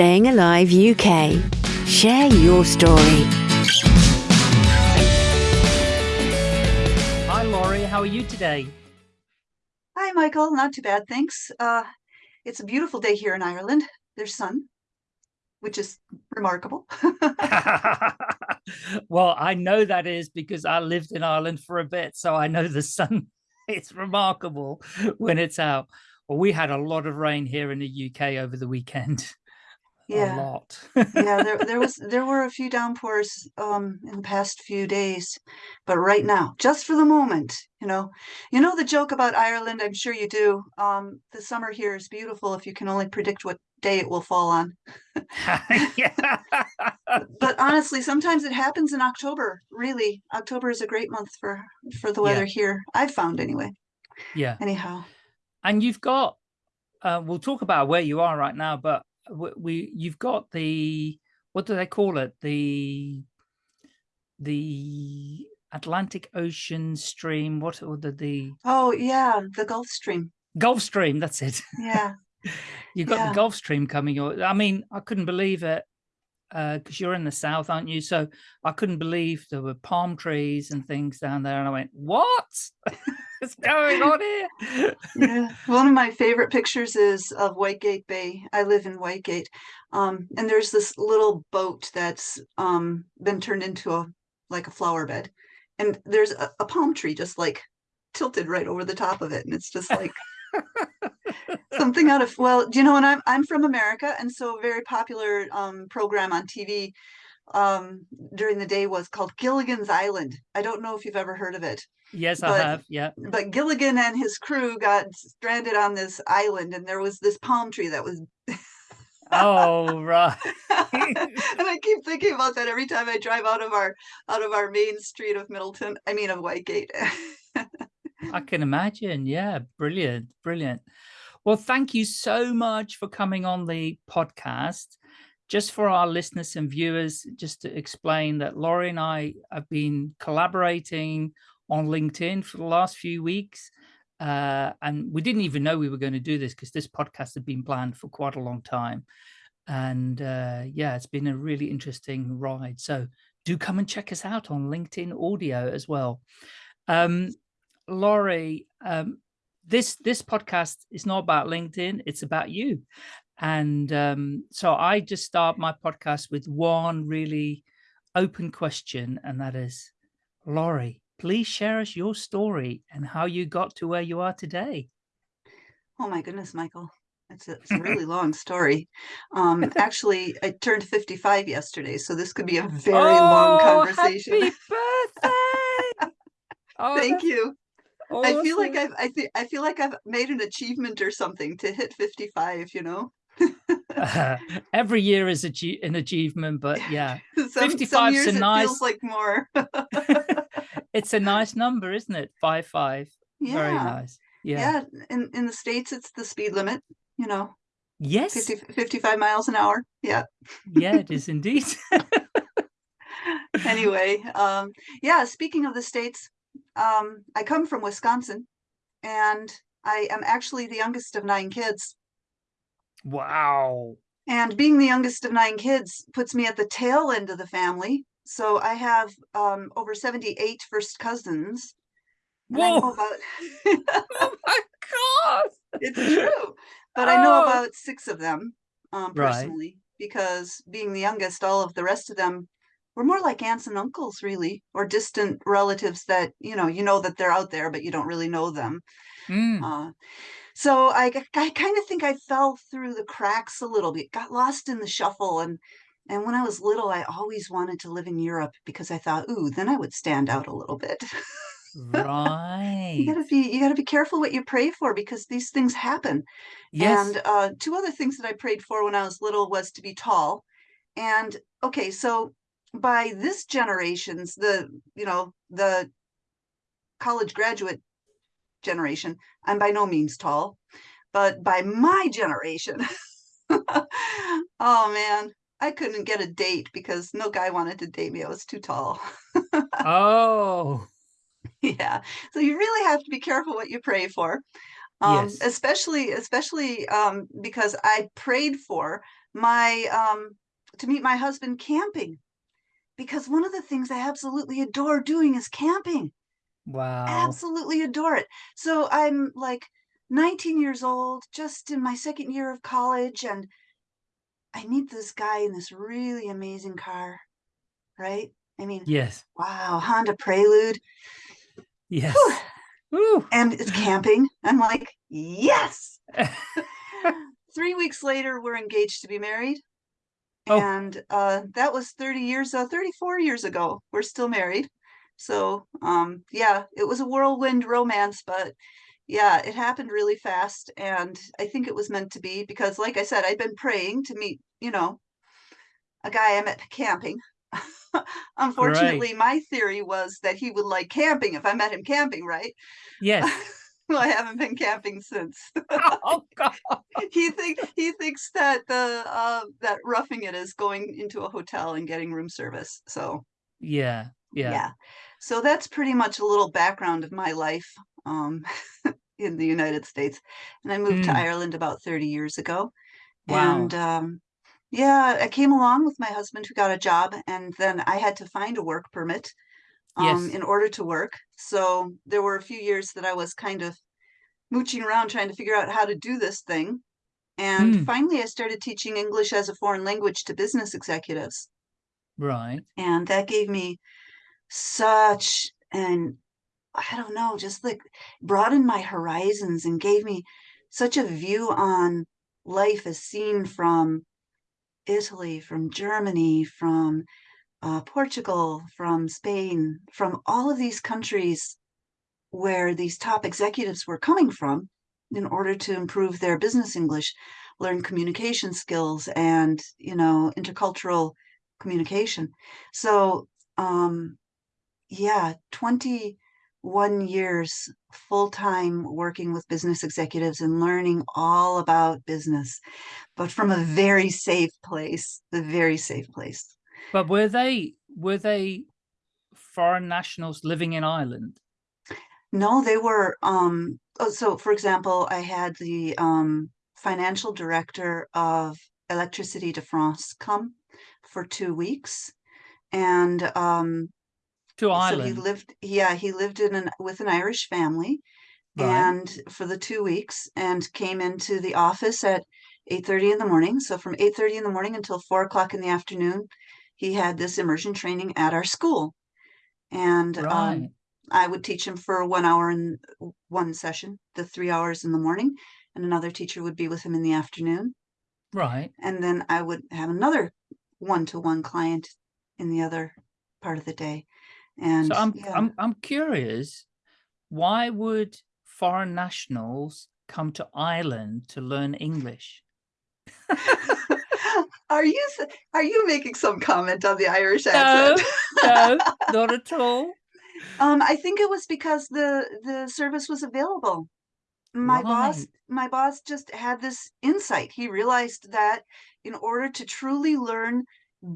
Staying Alive UK. Share your story. Hi, Laurie. How are you today? Hi, Michael. Not too bad, thanks. Uh, it's a beautiful day here in Ireland. There's sun, which is remarkable. well, I know that is because I lived in Ireland for a bit, so I know the sun it's remarkable when it's out. Well, we had a lot of rain here in the UK over the weekend. Yeah. A lot. yeah, there there was there were a few downpours um in the past few days, but right now, just for the moment, you know, you know the joke about Ireland, I'm sure you do. Um, the summer here is beautiful if you can only predict what day it will fall on. yeah. but honestly, sometimes it happens in October. Really, October is a great month for for the weather Yeah. here. I've found anyway. Yeah. Anyhow, And you've got, uh, we'll talk about where you are right now, but we, we you've got the, what do they call it? The, the Atlantic Ocean stream, what, or the, the oh yeah, the Gulf Stream. Gulf Stream, that's it. Yeah, You've got Yeah. the Gulf Stream coming. I mean, I couldn't believe it because you're in the south, aren't you? So I couldn't believe there were palm trees and things down there. And I went, what? What's going on here? yeah. One of my favorite pictures is of Whitegate Bay. I live in Whitegate, um, and there's this little boat that's um, been turned into a like a flower bed, and there's a, a palm tree just like tilted right over the top of it, and it's just like something out of well, do you know? And I'm I'm from America, and so a very popular um, program on TV um, during the day was called Gilligan's Island. I don't know if you've ever heard of it. yes, I But- have. Yeah. but Gilligan and his crew got stranded on this island, and there was this palm tree that was. Oh, right. and I keep thinking about that every time I drive out of our out of our main street of Midleton. I mean of Whitegate. I can imagine. Yeah. Brilliant. Brilliant. Well, thank you so much for coming on the podcast. Just for our listeners and viewers, just to explain that Laurie and I have been collaborating on LinkedIn for the last few weeks. Uh, and we didn't even know we were going to do this because this podcast had been planned for quite a long time. And uh, yeah, it's been a really interesting ride. So do come and check us out on LinkedIn audio as well. Um, Laurie, um, this this podcast is not about LinkedIn; it's about you. And um, so I just start my podcast with one really open question, and that is, Laurie, please share us your story and how you got to where you are today. oh my goodness, Michael. It's a, it's a really long story. Um, actually, I turned 55 yesterday, so this could be a very long Oh, conversation. Happy birthday! Oh, Thank that's you. I feel like. I've I, thi- I feel like I've made an achievement or something to hit 55, you know? every year is an achievement, but yeah, some, 55 's some a nice- feels like more. it's a nice number, isn't it? Five five. Very nice. Yeah. Yeah. In in the States it's the speed limit, you know, Yes. 50, 55 miles an hour. Yeah. yeah, it is indeed. Anyway, um, yeah, speaking of the States, um, I come from Wisconsin and I am actually the youngest of nine kids. wow. And being the youngest of nine kids puts me at the tail end of the family. So I have um, over 78 first cousins. Whoa. about Oh my god. it's true. But I know Oh. about six of them um, Right. personally because being the youngest, all of the rest of them were more like aunts and uncles, really, or distant relatives that you know you know that they're out there, but you don't really know them. Mm. Uh, so I, I kind of think I fell through the cracks a little bit, got lost in the shuffle, and and when I was little, I always wanted to live in Europe because I thought, ooh, then I would stand out a little bit. Right. you gotta be you gotta be careful what you pray for because these things happen. Yes. And uh, two other things that I prayed for when I was little was to be tall. And okay, so by this generation's the you know the college graduate generation, I'm by no means tall, but by my generation, oh man, I couldn't get a date because no guy wanted to date me. I was too tall. oh. yeah so you really have to be careful what you pray for um Yes. especially especially um because i prayed for my um to meet my husband camping because one of the things I absolutely adore doing is camping. Wow. Absolutely adore it. So I'm like 19 years old, just in my second year of college, and I meet this guy in this really amazing car, right? I mean, Yes. wow, Honda Prelude. Yes. Whew. And it's camping. I'm like, yes. Three weeks later, we're engaged to be married. Oh. And uh, that was 30 years, uh, 34 years ago. We're still married. So um, yeah, it was a whirlwind romance, but yeah, it happened really fast. And I think it was meant to be because like I said, I'd been praying to meet, you know, a guy I met camping. Unfortunately, my theory was that he would like camping if I met him camping, right? yes. I haven't been camping since. Oh God. he think he thinks that the uh, that roughing it is going into a hotel and getting room service. So Yeah. Yeah. So that's pretty much a little background of my life um, in the United States. And I moved to Mm. Ireland about 30 years ago. Wow. And um, yeah, I came along with my husband who got a job, and then I had to find a work permit um, Yes. in order to work. So there were a few years that I was kind of mooching around trying to figure out how to do this thing. And Mm. finally, I started teaching English as a foreign language to business executives. Right. And that gave me such an, I don't know, just like broadened my horizons and gave me such a view on life as seen from Italy, from Germany, from uh, Portugal, from Spain, from all of these countries where these top executives were coming from in order to improve their business English, learn communication skills and, you know, intercultural communication. So, um, yeah, 21 years full-time working with business executives and learning all about business, but from a very safe place, the very safe place. But were they were they foreign nationals living in Ireland? No, they were, um, oh, so for example, I had the um, financial director of Electricity de France come for two weeks. And um, To so he lived, yeah, he lived in an with an Irish family Right. and for the two weeks and came into the office at 8:30 in the morning. So from 8:30 in the morning until four o'clock in the afternoon, he had this immersion training at our school. And Right. um, I would teach him for one hour in one session, the three hours in the morning, and another teacher would be with him in the afternoon. Right. And then I would have another one-to-one client in the other part of the day. And So I'm yeah. I'm I'm curious, why would foreign nationals come to Ireland to learn English? Are you are you making some comment on the Irish accent? no, not at all. Um, I think it was because the the service was available. My boss my boss just had this insight. He realized that in order to truly learn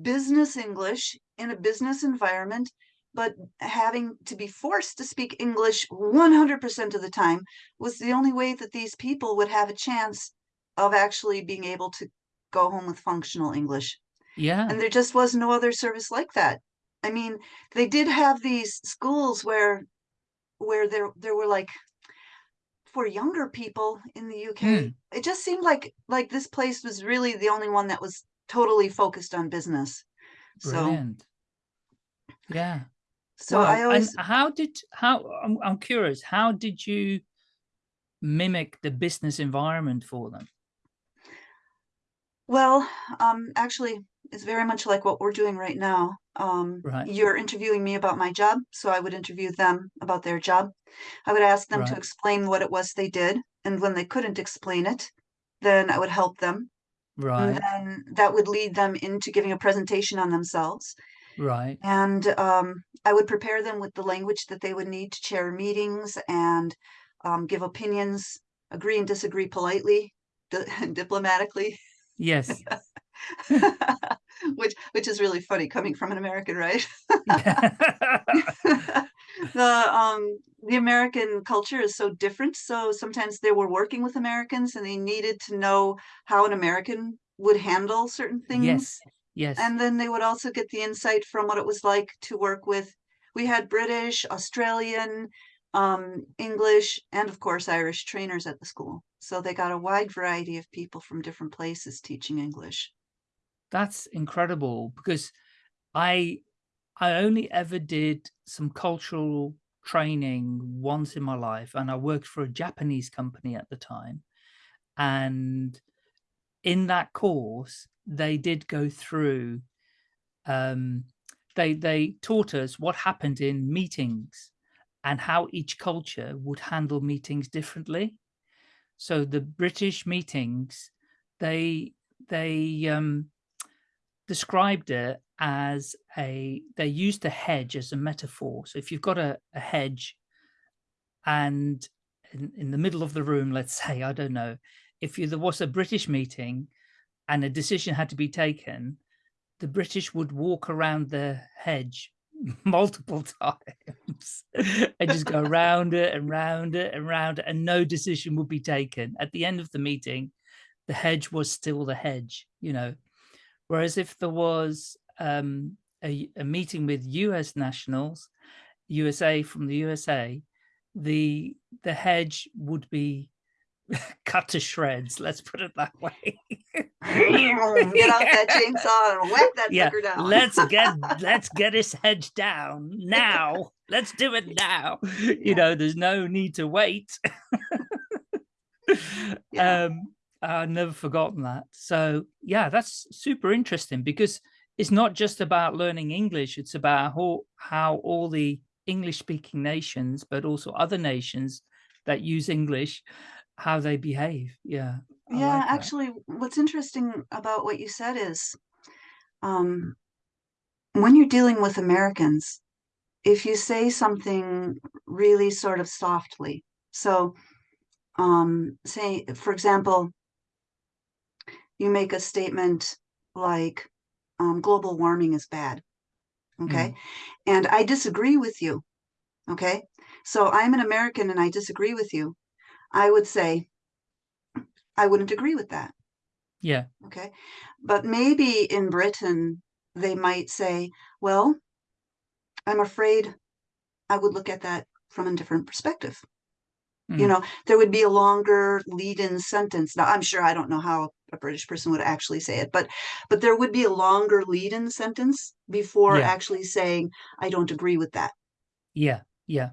business English in a business environment, but having to be forced to speak English 100% of the time was the only way that these people would have a chance of actually being able to go home with functional English. Yeah. And there just was no other service like that. I mean, they did have these schools where where there there were like for younger people in the UK. Mm. It just seemed like like this place was really the only one that was totally focused on business. So Brilliant. Yeah. so Wow. I always how did how I'm I'm curious, how did you mimic the business environment for them? Well, um actually it's very much like what we're doing right now. Um Right. you're interviewing me about my job, so I would interview them about their job. I would ask them to Right. explain what it was they did, and when they couldn't explain it, then I would help them. And Right. then that would lead them into giving a presentation on themselves. Right. And um, I would prepare them with the language that they would need to chair meetings and um, give opinions, agree and disagree politely, di diplomatically, Yes. which which is really funny coming from an American, right? The um the American culture is so different. So sometimes they were working with Americans and they needed to know how an American would handle certain things. Yes. Yes. And then they would also get the insight from what it was like to work with, we had British, Australian, um, English, and of course, Irish trainers at the school. So they got a wide variety of people from different places teaching English. That's incredible because I I only ever did some cultural training once in my life and I worked for a Japanese company at the time. And in that course, they did go through, um, they, they taught us what happened in meetings and how each culture would handle meetings differently. So the British meetings, they, they um, described it as a, they used a hedge as a metaphor. So if you've got a, a hedge and in, in the middle of the room, let's say, I don't know, if you, there was a British meeting and a decision had to be taken, the British would walk around the hedge multiple times and just go round it and round it and round it and no decision would be taken. At the end of the meeting, the hedge was still the hedge, you know. Whereas if there was um, a, a meeting with US nationals, USA from the USA, the the hedge would be cut to shreds. Let's put it that way. Get out that chainsaw and whack that yeah, sucker down. let's get let's get his hedge down now. Let's do it now. You know, there's no need to wait. Yeah. um, I've never forgotten that. So yeah, that's super interesting because it's not just about learning English. It's about how, how all the English speaking nations, but also other nations that use English, how they behave. Yeah. I yeah, like actually, what's interesting about what you said is um, when you're dealing with Americans, if you say something really sort of softly, so um, say, for example, you make a statement like um, global warming is bad, okay? And I disagree with you, okay? So I'm an American and I disagree with you. I would say, I wouldn't agree with that. Yeah. Okay. But maybe in Britain, they might say, well, I'm afraid I would look at that from a different perspective. You Mm. know, there would be a longer lead in sentence. Now, I'm sure I don't know how a British person would actually say it, but but there would be a longer lead in sentence before Yeah. actually saying, I don't agree with that. Yeah. Yeah.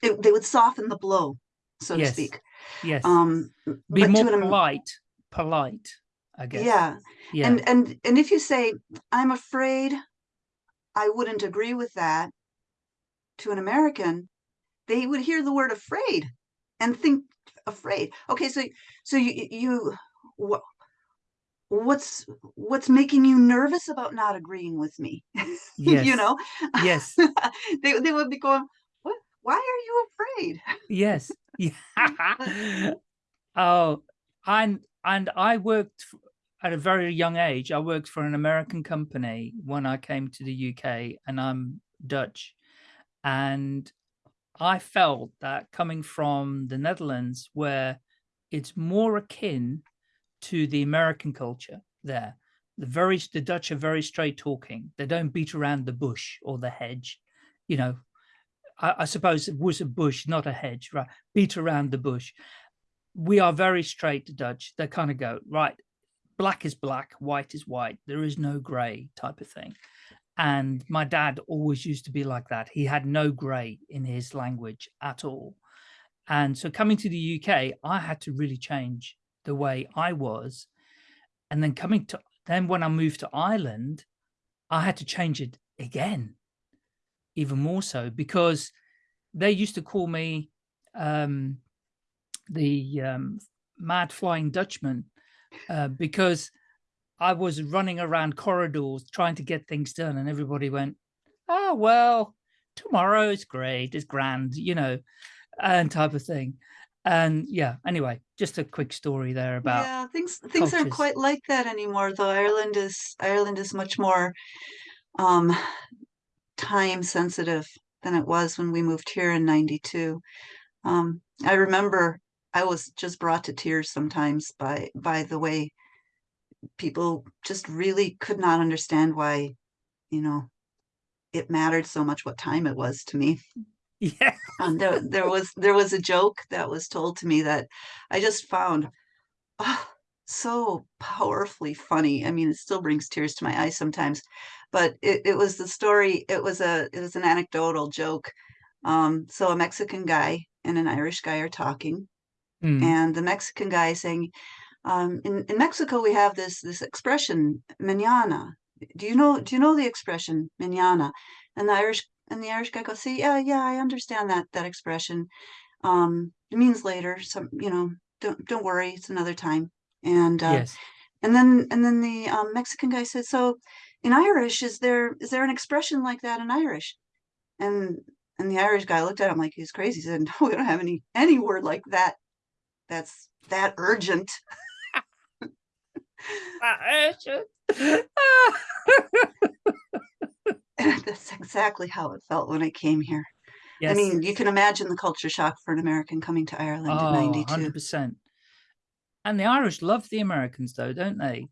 They, they would soften the blow, so Yes. to speak. Yes. Um, Be more polite. Polite, I guess. yeah. Yeah. And and and if you say, I'm afraid I wouldn't agree with that to an American, they would hear the word afraid and think afraid. Okay, so so you you what what's what's making you nervous about not agreeing with me? Yes. you know, yes. they they would be going, what? Why are you afraid? Yes. Yeah. oh, and and I worked at a very young age. I worked for an American company when I came to the UK, and I'm Dutch, and I felt that coming from the Netherlands, where it's more akin to the American culture there. The very the Dutch are very straight talking. They don't beat around the bush or the hedge. You know, I, I suppose it was a bush, not a hedge, right? Beat around the bush. We are very straight to Dutch. They kind of go, right, black is black, white is white. There is no gray type of thing. And my dad always used to be like that. He had no gray in his language at all. And so coming to the UK, I had to really change the way I was. And then coming to, then when I moved to Ireland, I had to change it again, even more so because they used to call me um, the um, mad flying Dutchman uh, because I was running around corridors trying to get things done and everybody went, oh, well, tomorrow is great, it's grand, you know, and type of thing. And yeah, anyway, just a quick story there about, yeah, things things aren't quite like that anymore, though. Ireland is Ireland is much more um time sensitive than it was when we moved here in 92. Um, I remember I was just brought to tears sometimes by by the way people just really could not understand why, you know, it mattered so much what time it was to me. Yeah. Um, there, there was there was a joke that was told to me that I just found oh, so powerfully funny. I mean, it still brings tears to my eyes sometimes, but it, it was the story. It was a it was an anecdotal joke. Um, so a Mexican guy and an Irish guy are talking, Mm. and the Mexican guy is saying, um, in, in Mexico, we have this this expression, mañana. Do you know do you know the expression mañana? And the Irish and the Irish guy goes, see, yeah, yeah, I understand that that expression. Um, it means later, some, you know, don't don't worry, it's another time. And uh, yes. and then and then the um, Mexican guy says, so in Irish, is there is there an expression like that in Irish? And and the Irish guy looked at him like he's crazy. He said, no, we don't have any any word like that. That's that urgent. That's exactly how it felt when I came here. yes. I mean, you can imagine the culture shock for an American coming to Ireland in oh, 92. 100%. And the Irish love the Americans though, don't they?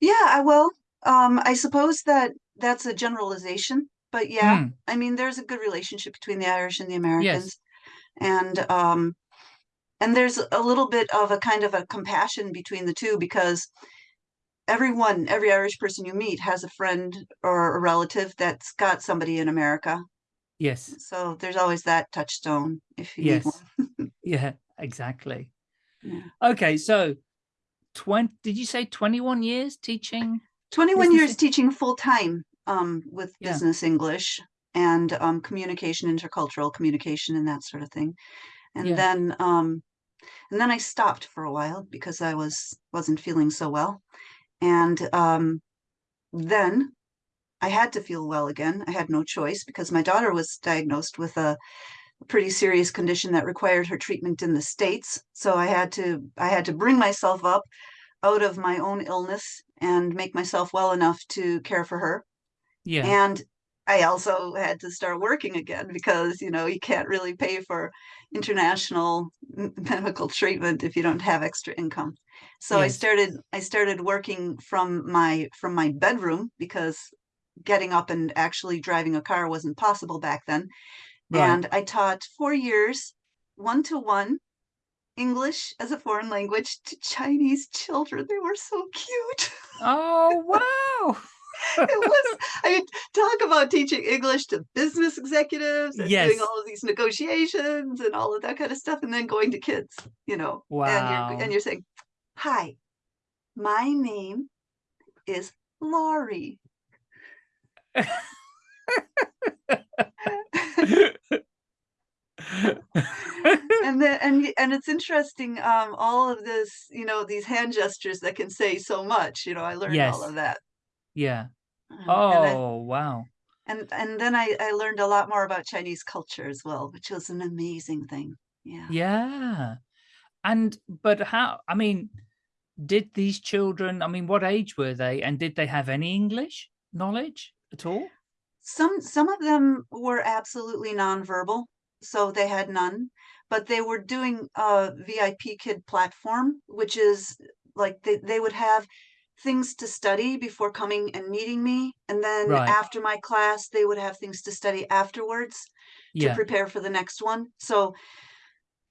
Yeah, I will. Um, I suppose that that's a generalization, but yeah, Hmm. I mean, there's a good relationship between the Irish and the Americans. And um, and there's a little bit of a kind of a compassion between the two because everyone, every Irish person you meet has a friend or a relative that's got somebody in America. Yes. So there's always that touchstone if you Yes. Yeah, exactly. Yeah. Okay, so 20 did you say 21 years teaching? 21 Business years teaching full time um, with Yeah. business English and um, communication, intercultural communication, and that sort of thing. And Yeah. then, um, and then I stopped for a while because I was wasn't feeling so well. And um, then I had to feel well again. I had no choice because my daughter was diagnosed with a pretty serious condition that required her treatment in the states. So I had to I had to bring myself up out of my own illness and make myself well enough to care for her. Yeah. And I also had to start working again because, you know, you can't really pay for international medical treatment if you don't have extra income. So I started I started working from my from my bedroom because getting up and actually driving a car wasn't possible back then. Right. And I taught 4 years one to one English as a foreign language to Chinese children. They were so cute. Oh, wow. it was I mean, talk about teaching English to business executives and Yes. doing all of these negotiations and all of that kind of stuff, and then going to kids, you know. And Wow. you're and you're saying, Hi, my name is Laurie. And then and and it's interesting, um, all of this, you know, these hand gestures that can say so much. You know, I learned all of that. yeah. Um, and I- Oh, wow. and and then I, I learned a lot more about Chinese culture as well, which was an amazing thing. Yeah. Yeah. And but how I mean, did these children, I mean, what age were they and did they have any English knowledge at all? Some some of them were absolutely nonverbal, so they had none, but they were doing a VIP kid platform, which is like they, they would have things to study before coming and meeting me, and then Right. after my class, they would have things to study afterwards. to prepare for the next one. So,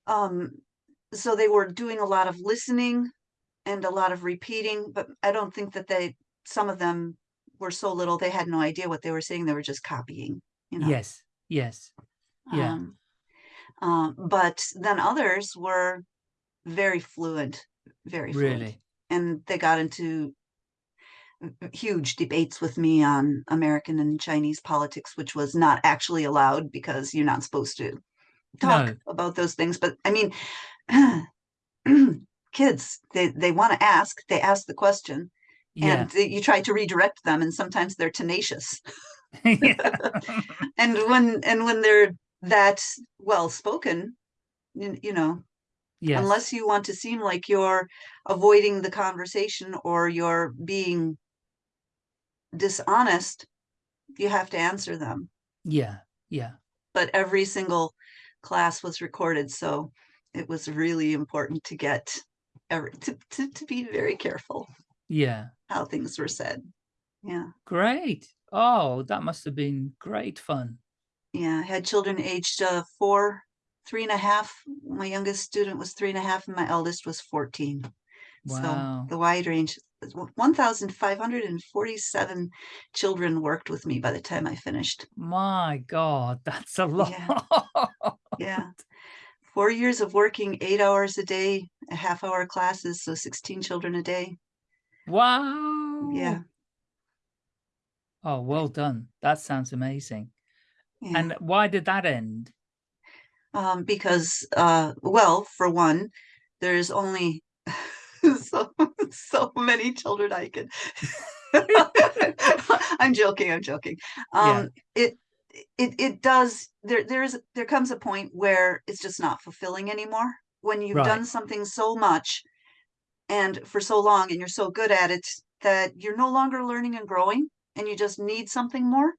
um, so they were doing a lot of listening and a lot of repeating, but I don't think that they, some of them were so little, they had no idea what they were saying. They were just copying, you know. Yes. Yes. Yeah. Um, um, but then others were very fluent, very fluent. Really. And they got into huge debates with me on American and Chinese politics, which was not actually allowed because you're not supposed to talk No. about those things. But I mean, kids, they, they want to ask, they ask the question, Yeah. and you try to redirect them, and sometimes they're tenacious. And when and when they're that well spoken, you, know, Yes. unless you want to seem like you're avoiding the conversation or you're being dishonest, you have to answer them. Yeah. Yeah. But every single class was recorded, so it was really important to get ever to, to, to be very careful Yeah. how things were said. Yeah. Great. Oh, that must have been great fun. Yeah. I had children aged uh, four, three and a half. My youngest student was three and a half, and my eldest was 14. Wow. So the wide range, 1,547 children worked with me by the time I finished. My God, that's a lot. Yeah. Yeah. Four years of working eight hours a day, a half hour classes, so 16 children a day. wow. Yeah. Oh, well done. That sounds amazing. Yeah. And why did that end? um, because, uh, well, for one, there's only so so many children I could. I'm joking. I'm joking. Um, It it it does. There there is there comes a point where it's just not fulfilling anymore. When you've Right. done something so much and for so long, and you're so good at it that you're no longer learning and growing, and you just need something more.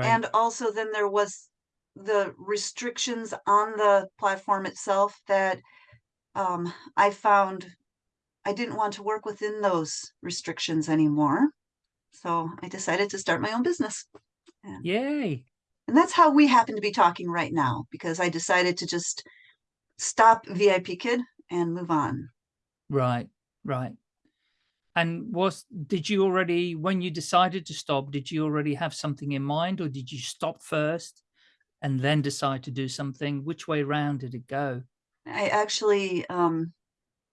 And also then there was the restrictions on the platform itself that um, I found I didn't want to work within those restrictions anymore. So I decided to start my own business. Yay. And that's how we happen to be talking right now because I decided to just stop VIP Kid and move on. Right. Right. And was did you already when you decided to stop, did you already have something in mind or did you stop first and then decide to do something? Which way round did it go? I actually, um,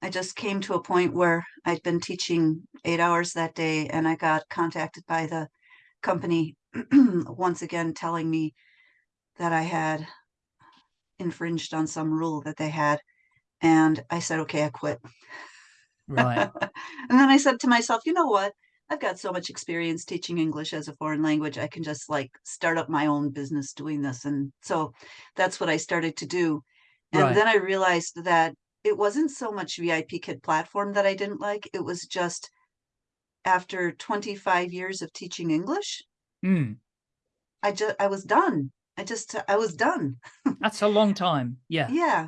I just came to a point where I'd been teaching eight hours that day and I got contacted by the company once again telling me that I had infringed on some rule that they had. And I said, okay, I quit. Right. and then I said to myself, you know what? I've got so much experience teaching English as a foreign language. I can just like start up my own business doing this. And so that's what I started to do. And Right. then I realized that it wasn't so much VIP Kid platform that I didn't like. It was just after 25 years of teaching English, Mm, I just I was done. I just I was done. that's a long time. Yeah. Yeah.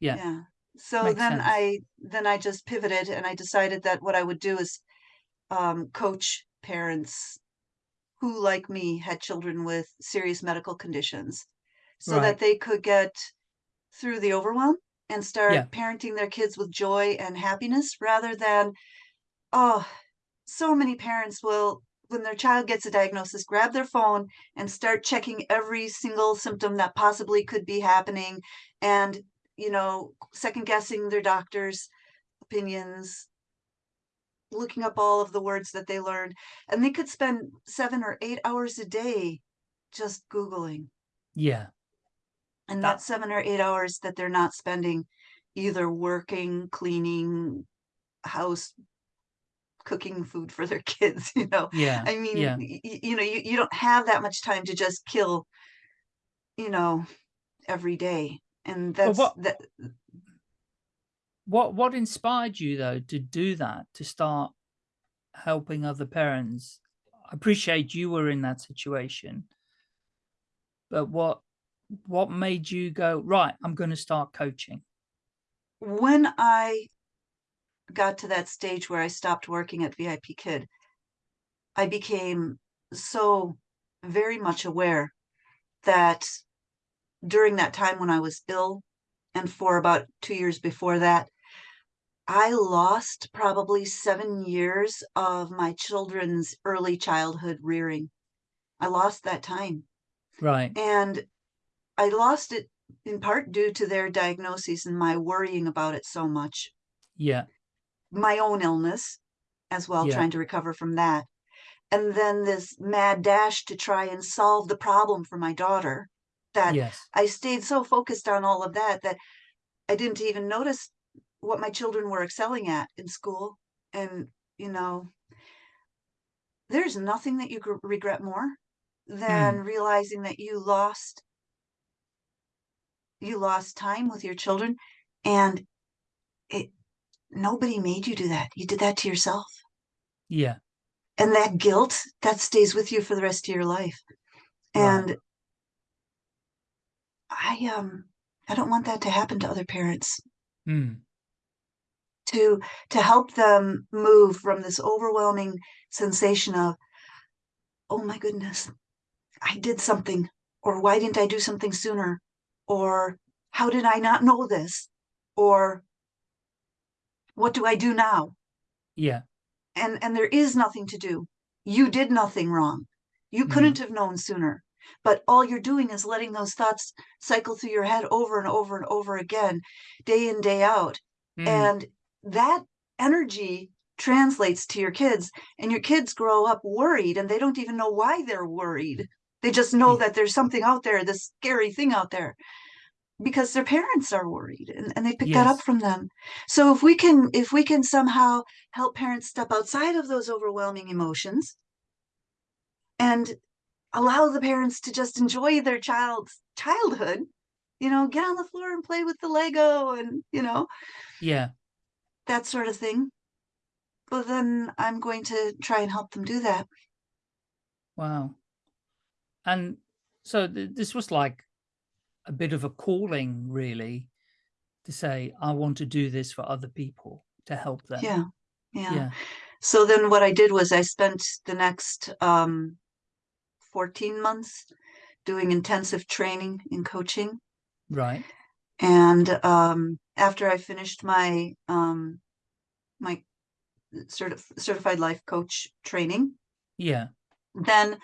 Yeah. Yeah. So Makes then sense. I then I just pivoted and I decided that what I would do is um, coach parents who, like me, had children with serious medical conditions so Right. that they could get through the overwhelm and start Yeah. parenting their kids with joy and happiness rather than, oh, so many parents will, when their child gets a diagnosis, grab their phone and start checking every single symptom that possibly could be happening and, you know, second guessing their doctor's opinions, looking up all of the words that they learned. And they could spend seven or eight hours a day just Googling. Yeah. And uh That- that's seven or eight hours that they're not spending either working, cleaning, house, cooking food for their kids, you know. Yeah. I mean, yeah. you know, you, you don't have that much time to just kill, you know, every day. And Well, that's what- that What what inspired you though to do that, to start helping other parents? I appreciate you were in that situation. But what what made you go, right, I'm going to start coaching? when I got to that stage where I stopped working at VIP Kid, I became so very much aware that during that time when I was ill and for about two years before that, I lost probably seven years of my children's early childhood rearing. I lost that time. Right. And I lost it in part due to their diagnoses and my worrying about it so much. Yeah. My own illness as well, Yeah. trying to recover from that. And then this mad dash to try and solve the problem for my daughter that Yes. I stayed so focused on all of that that I didn't even notice what my children were excelling at in school. And, you know, there's nothing that you regret more than hmm. realizing that you lost you lost time with your children and it nobody made you do that. You did that to yourself. Yeah. And that guilt that stays with you for the rest of your life. And I um I don't want that to happen to other parents. Mm. to to help them move from this overwhelming sensation of oh my goodness i did something or why didn't i do something sooner? or how did i not know this? or what do i do now? Yeah. And and there is nothing to do. You did nothing wrong. You Mhm. couldn't have known sooner but all you're doing is letting those thoughts cycle through your head over and over and over again day in day out. Mm, and that energy translates to your kids and your kids grow up worried and they don't even know why they're worried. They just know that there's something out there this scary thing out there because their parents are worried and, and they pick that up from them. So if we can if we can somehow help parents step outside of those overwhelming emotions and allow the parents to just enjoy their child's childhood you know get on the floor and play with the lego and you know yeah that sort of thing but then i'm going to try and help them do that Wow. And so th this was like a bit of a calling, really, to say, I want to do this for other people to help them. yeah yeah Yeah. so then what i did was i spent the next um 14 months doing intensive training in coaching Right. and um after i finished my um my certif- certified life coach training Yeah. then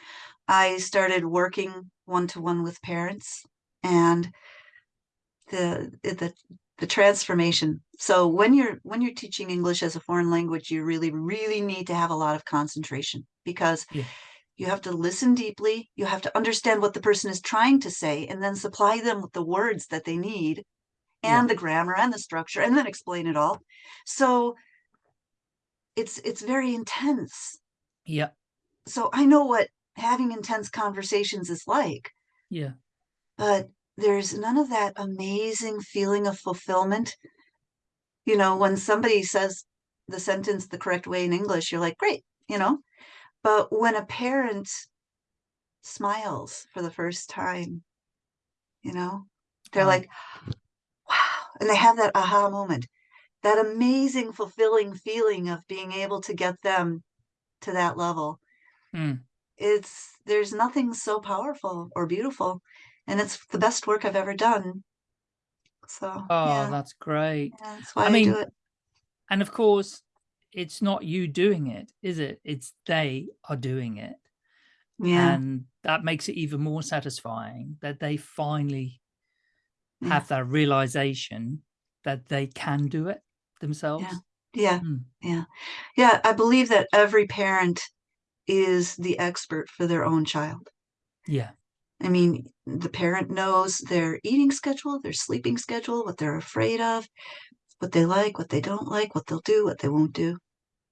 I started working one to one with parents and the the the transformation. So when you're when you're teaching English as a foreign language, you really really need to have a lot of concentration because Yeah. You have to listen deeply, you have to understand what the person is trying to say and then supply them with the words that they need Yeah. and the grammar and the structure and then explain it all. So it's it's very intense. Yeah. So I know what having intense conversations is like. Yeah. but there's none of that amazing feeling of fulfillment. You know, when somebody says the sentence the correct way in English, you're like, great, you know. But when a parent smiles for the first time, you know, they're Wow. like, wow, and they have that aha moment, that amazing, fulfilling feeling of being able to get them to that level. Mm. It's there's nothing so powerful or beautiful, and it's the best work I've ever done. So Oh, yeah, that's great. yeah, that's why I I, mean, do it. And of course, it's not you doing it, is it? It's they are doing it. Yeah, And that makes it even more satisfying that they finally Yeah. have that realization that they can do it themselves. yeah, Mm. yeah, yeah. I believe that every parent is the expert for their own child. Yeah. I mean, the parent knows their eating schedule, their sleeping schedule, what they're afraid of, what they like, what they don't like, what they'll do, what they won't do.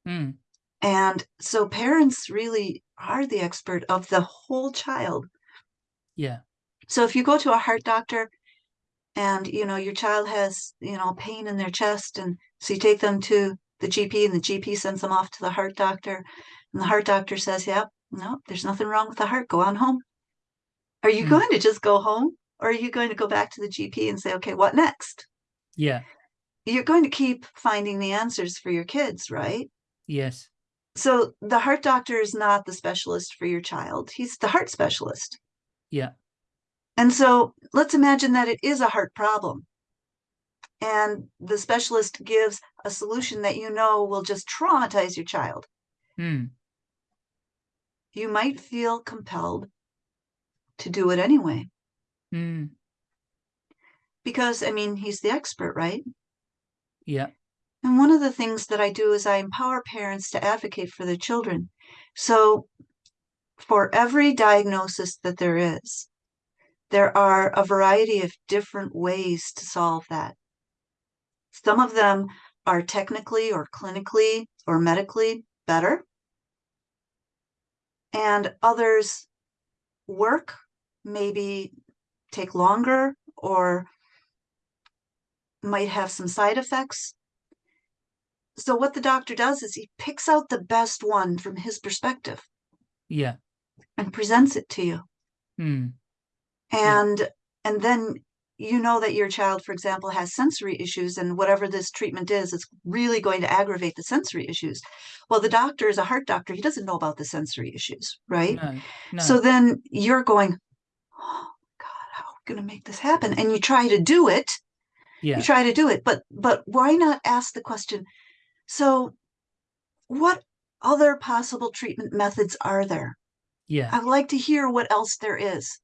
Mm. And so parents really are the expert of the whole child. Yeah. So if you go to a heart doctor and you know your child has you know pain in their chest and so you take them to the GP and the GP sends them off to the heart doctor and the heart doctor says, "Yep, no, there's nothing wrong with the heart. Go on home." Are you Hmm. going to just go home or are you going to go back to the GP and say, "Okay, what next?" Yeah. You're going to keep finding the answers for your kids, right? Yes. So the heart doctor is not the specialist for your child. He's the heart specialist. Yeah. And so let's imagine that it is a heart problem. And the specialist gives a solution that you know will just traumatize your child. Mm. You might feel compelled to do it anyway. Mm. Because, I mean, he's the expert, right? Yeah. And one of the things that I do is I empower parents to advocate for their children. So, for every diagnosis that there is, there are a variety of different ways to solve that. Some of them are technically or clinically or medically better, and others work, maybe take longer or might have some side effects. So, what the doctor does is he picks out the best one from his perspective Yeah. and presents it to you. Mm. And and then you know that your child, for example, has sensory issues and whatever this treatment is, it's really going to aggravate the sensory issues. Well, the doctor is a heart doctor. He doesn't know about the sensory issues, right? No, no. So then you're going, oh God, how are we going to make this happen? And you try to do it. Yeah, You try to do it, but but why not ask the question? So, what other possible treatment methods are there? yeah, I'd like to hear what else there is.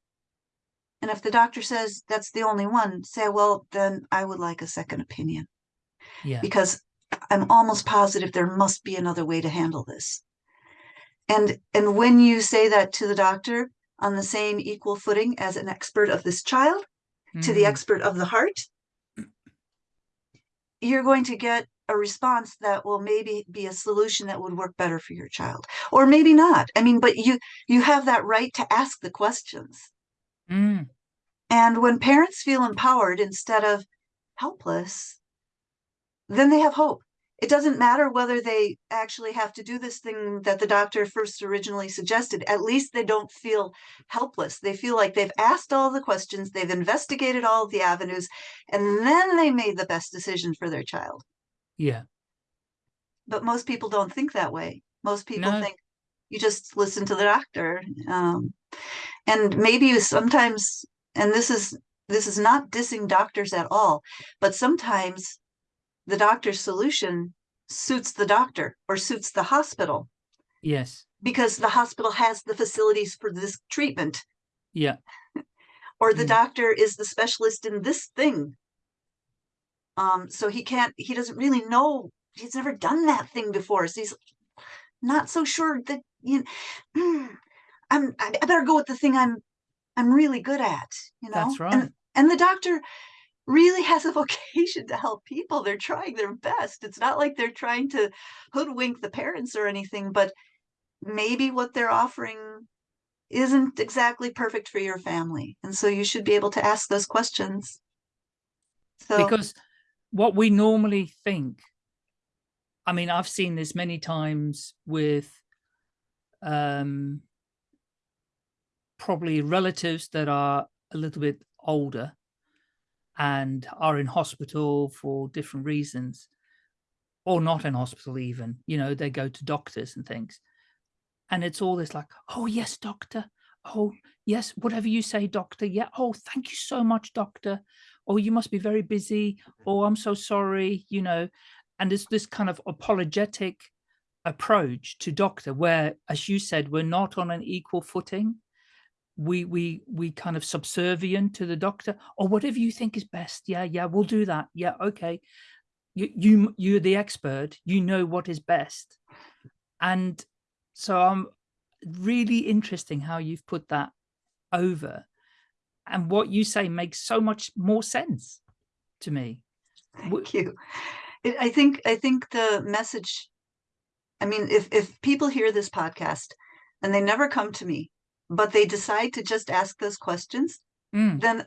And if the doctor says that's the only one, say, well, then I would like a second opinion yeah, because I'm almost positive there must be another way to handle this. And and when you say that to the doctor on the same equal footing as an expert of this child, to the Mm, expert of the heart, you're going to get a response that will maybe be a solution that would work better for your child or maybe not. I mean but you you have that right to ask the questions. Mm, and when parents feel empowered instead of helpless then they have hope it doesn't matter whether they actually have to do this thing that the doctor first originally suggested at least they don't feel helpless they feel like they've asked all the questions they've investigated all the avenues and then they made the best decision for their child yeah, but most people don't think that way. Most people No. think you just listen to the doctor. Um, and maybe you sometimes, and this is this is not dissing doctors at all, but sometimes the doctor's solution suits the doctor or suits the hospital yes, because the hospital has the facilities for this treatment yeah, or the Mm. doctor is the specialist in this thing. Um, so he can't, he doesn't really know, he's never done that thing before. So he's not so sure that, you know, I'm, I better go with the thing I'm, I'm really good at, you know? That's right. And, and the doctor really has a vocation to help people. They're trying their best. It's not like they're trying to hoodwink the parents or anything, but maybe what they're offering isn't exactly perfect for your family. And so you should be able to ask those questions. So because what we normally think i mean i've seen this many times with um probably relatives that are a little bit older and are in hospital for different reasons or not in hospital even you know they go to doctors and things. And it's all this like oh yes doctor. Oh yes whatever you say doctor. Yeah. Oh thank you so much doctor. Oh you must be very busy. Oh i'm so sorry you know. And it's this kind of apologetic approach to doctor where as you said we're not on an equal footing we we we kind of subservient to the doctor or whatever you think is best. Yeah yeah we'll do that. Yeah okay. You you you're the expert. You know what is best. And so i'm really interesting how you've put that over. And what you say makes so much more sense to me. Thank you. I think I think the message. I mean, if if people hear this podcast and they never come to me, but they decide to just ask those questions, Mm, then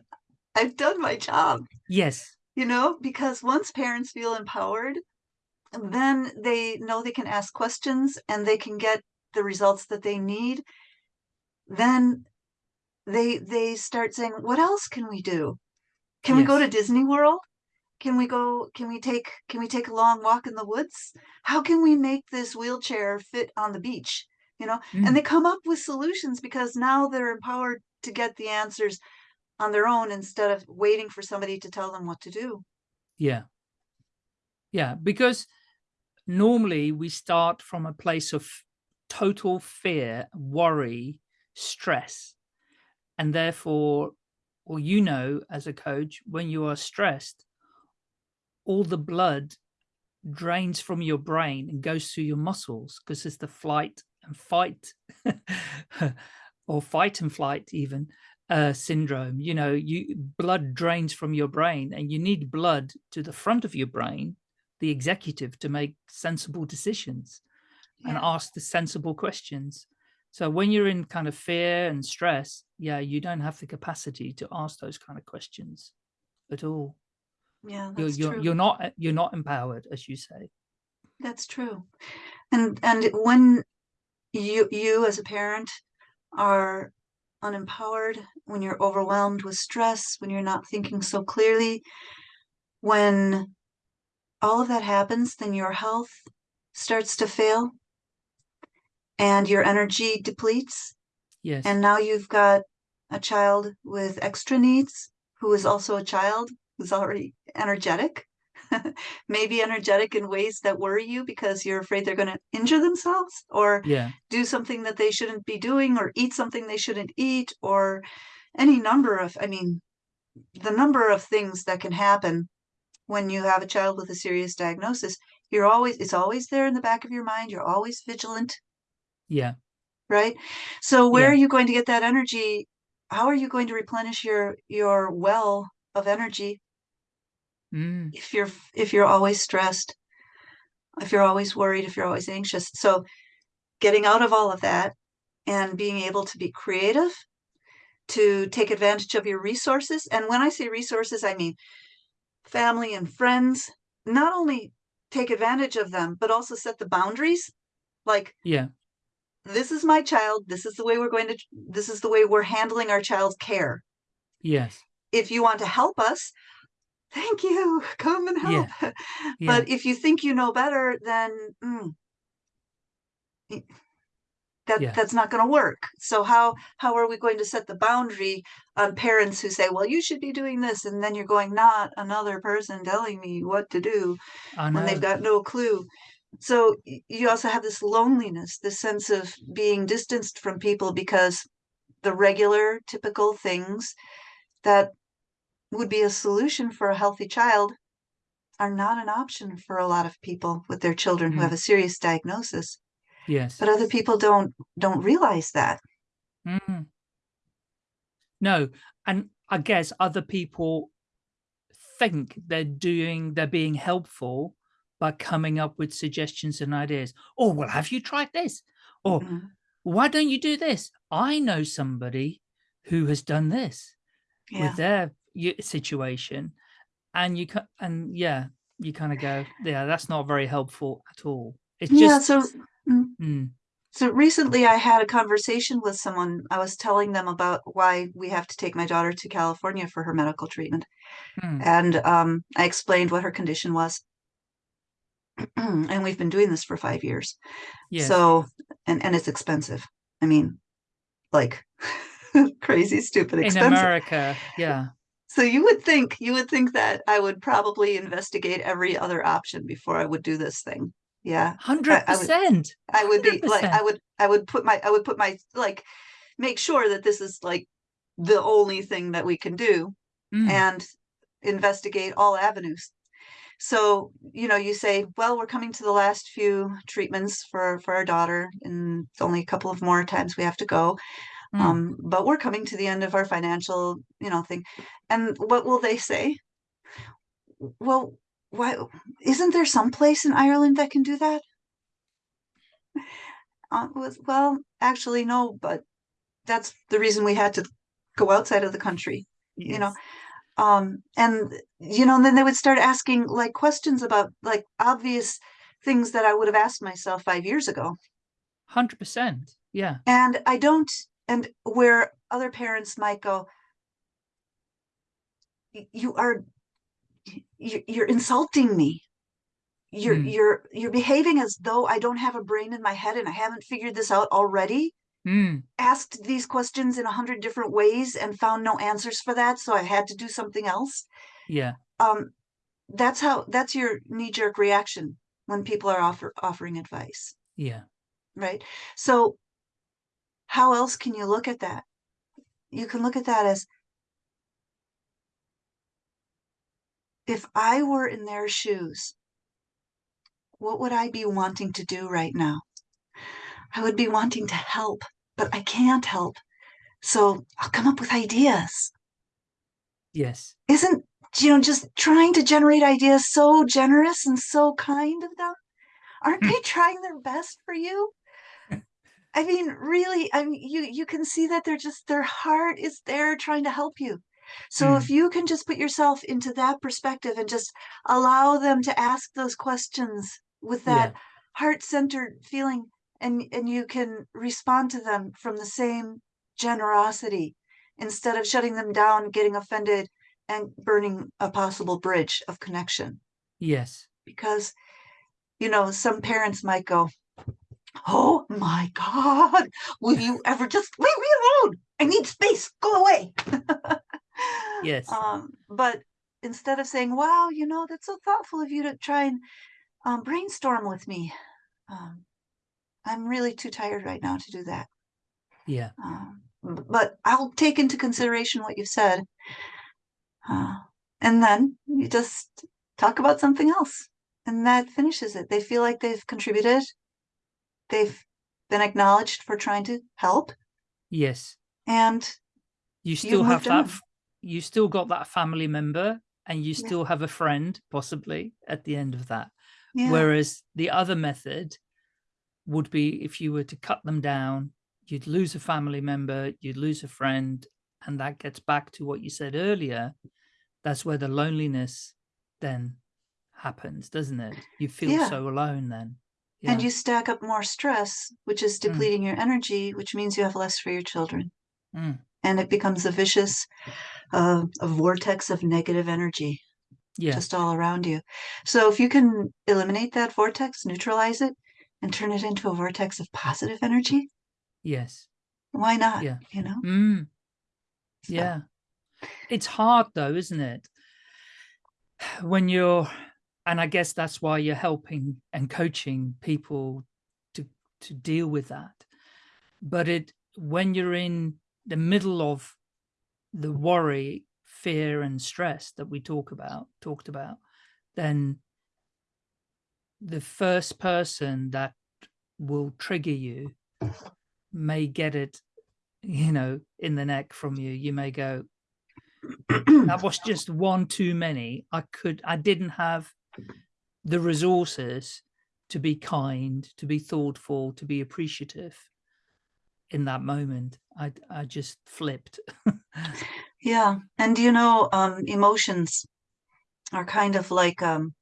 I've done my job. yes You know, because once parents feel empowered, then they know they can ask questions and they can get the results that they need. Then they they start saying, "What else can we do? Can we go to Disney World? Can we go? Can we take? Can we take a long walk in the woods? How can we make this wheelchair fit on the beach? You know?" Mm, And they come up with solutions because now they're empowered to get the answers on their own instead of waiting for somebody to tell them what to do. yeah yeah because normally we start from a place of total fear worry stress and therefore or you know as a coach when you are stressed all the blood drains from your brain and goes through your muscles because it's the flight and fight or fight and flight even uh, syndrome. You know you blood drains from your brain and you need blood to the front of your brain the executive to make sensible decisions and ask the sensible questions. So when you're in kind of fear and stress yeah you don't have the capacity to ask those kind of questions at all. Yeah, you're that's you're, true. you're not you're not empowered as you say. That's true. And and when you you as a parent are unempowered, when you're overwhelmed with stress, when you're not thinking so clearly, when all of that happens, then your health starts to fail and your energy depletes. Yes. And now you've got a child with extra needs who is also a child who's already energetic, maybe energetic in ways that worry you because you're afraid they're going to injure themselves or yeah. do something that they shouldn't be doing or eat something they shouldn't eat or any number of, I mean, the number of things that can happen when you have a child with a serious diagnosis, you're always, it's always there in the back of your mind. You're always vigilant, Yeah. right? So where Yeah. are you going to get that energy? How are you going to replenish your, your well of energy Mm. if you're, if you're always stressed, if you're always worried, if you're always anxious? So getting out of all of that and being able to be creative, to take advantage of your resources. And when I say resources, I mean family and friends, not only take advantage of them, but also set the boundaries. Like, Yeah. this is my child. This is the way we're going to, this is the way we're handling our child's care. Yes. If you want to help us, thank you. Come and help. Yeah. But if you think you know better, then mm, that Yeah. that's not going to work. So how how are we going to set the boundary on parents who say, "Well, you should be doing this," and then you're going, "Not another person telling me what to do," when they've got no clue. So you also have this loneliness, this sense of being distanced from people because the regular, typical things that would be a solution for a healthy child are not an option for a lot of people with their children who Mm. have a serious diagnosis. Yes. But other people don't don't realize that. Mm. No, and I guess other people think they're doing, they're being helpful by coming up with suggestions and ideas. Oh, well, have you tried this? Or Mhm. why don't you do this? I know somebody who has done this Yeah. with their situation, and you can, and yeah, you kind of go, yeah, that's not very helpful at all. It's Yeah, just, so mm, so recently I had a conversation with someone. I was telling them about why we have to take my daughter to California for her medical treatment. mm, And um, I explained what her condition was. and we've been doing this for five years. yes, So, and, and it's expensive. I mean, like crazy, stupid expensive. in. America, yeah, So you would think, you would think that I would probably investigate every other option before I would do this thing. Yeah. hundred I would- percent. I would be like, I would, I would put my, I would put my, like, make sure that this is like the only thing that we can do Mm, and investigate all avenues. So, you know, you say, well, we're coming to the last few treatments for, for our daughter and it's only a couple of more times we have to go. Mm. Um, but we're coming to the end of our financial, you know, thing. And what will they say? Well, why isn't there some place in Ireland that can do that? Uh, was, well, actually, no, but that's the reason we had to go outside of the country, you know. Um, and you know, and then they would start asking like questions about like obvious things that I would have asked myself five years ago. Hundred percent. Yeah. And I don't, and where other parents might go, you are, you're insulting me. You're, Mm. you're, you're behaving as though I don't have a brain in my head and I haven't figured this out already. Mm, Asked these questions in a hundred different ways and found no answers for that. So I had to do something else. yeah. Um, that's how, that's your knee jerk reaction when people are offer, offering advice. Yeah. right? So how else can you look at that? You can look at that as if I were in their shoes, what would I be wanting to do right now? I would be wanting to help, but I can't help. So I'll come up with ideas. Yes. Isn't, you know, just trying to generate ideas so generous and so kind of them? Aren't Hmm. they trying their best for you? I mean, really, I mean, you you can see that they're just their heart is there trying to help you. So if mm. you can just put yourself into that perspective and just allow them to ask those questions with Yeah. that heart-centered feeling and and you can respond to them from the same generosity instead of shutting them down, getting offended, and burning a possible bridge of connection. Yes. Because, you know, some parents might go, Oh my God, will you ever just leave me alone? I need space, go away. Yes. Um, but instead of saying, Wow, you know, that's so thoughtful of you to try and um, brainstorm with me. Um, I'm really too tired right now to do that. Yeah. Um, but I'll take into consideration what you've said. Uh, and then you just talk about something else. And that finishes it. They feel like they've contributed. They've been acknowledged for trying to help. Yes. And You still have that. on. You still got that family member and you Yeah. still have a friend possibly at the end of that. yeah, Whereas the other method would be if you were to cut them down, you'd lose a family member, you'd lose a friend. And that gets back to what you said earlier. That's where the loneliness then happens, doesn't it? You feel Yeah. so alone then. And you stack up more stress, which is Mm. depleting your energy, which means you have less for your children. Mm. And it becomes a vicious, uh, a vortex of negative energy. Yeah. just all around you. So if you can eliminate that vortex, neutralize it, and turn it into a vortex of positive energy, Yes. why not? Yeah. You know? Mm. So, Yeah. It's hard though, isn't it? When you're, and I guess that's why you're helping and coaching people to, to deal with that. But it, when you're in the middle of the worry, fear and stress that we talk about, talked about, then the first person that will trigger you may get it, you know, in the neck from you. You may go, that was just one too many. I could, I didn't have the resources to be kind, to be thoughtful, to be appreciative in that moment. I, I just flipped. yeah. And you know, um, emotions are kind of like um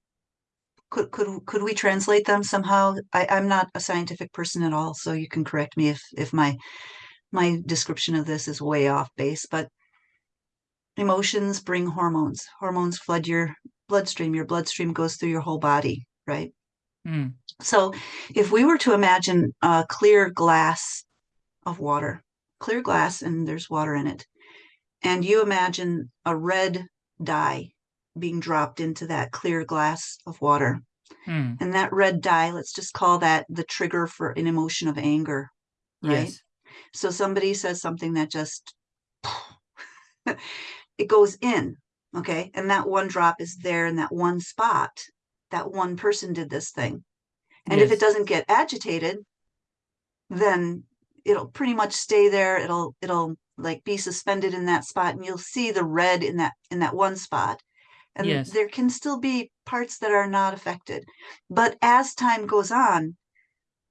could could could we translate them somehow? I, I'm not a scientific person at all, so you can correct me if if my my description of this is way off base, but emotions bring hormones. Hormones flood your bloodstream. Your bloodstream goes through your whole body, right? Mm, So if we were to imagine a clear glass of water, clear glass, and there's water in it, and you imagine a red dye being dropped into that clear glass of water, mm, and that red dye, let's just call that the trigger for an emotion of anger, right? yes. So somebody says something that just it goes in, okay? And that one drop is there in that one spot. That one person did this thing. And if it doesn't get agitated, then it'll pretty much stay there. It'll it'll like be suspended in that spot and you'll see the red in that in that one spot. And Yes. there can still be parts that are not affected. But as time goes on,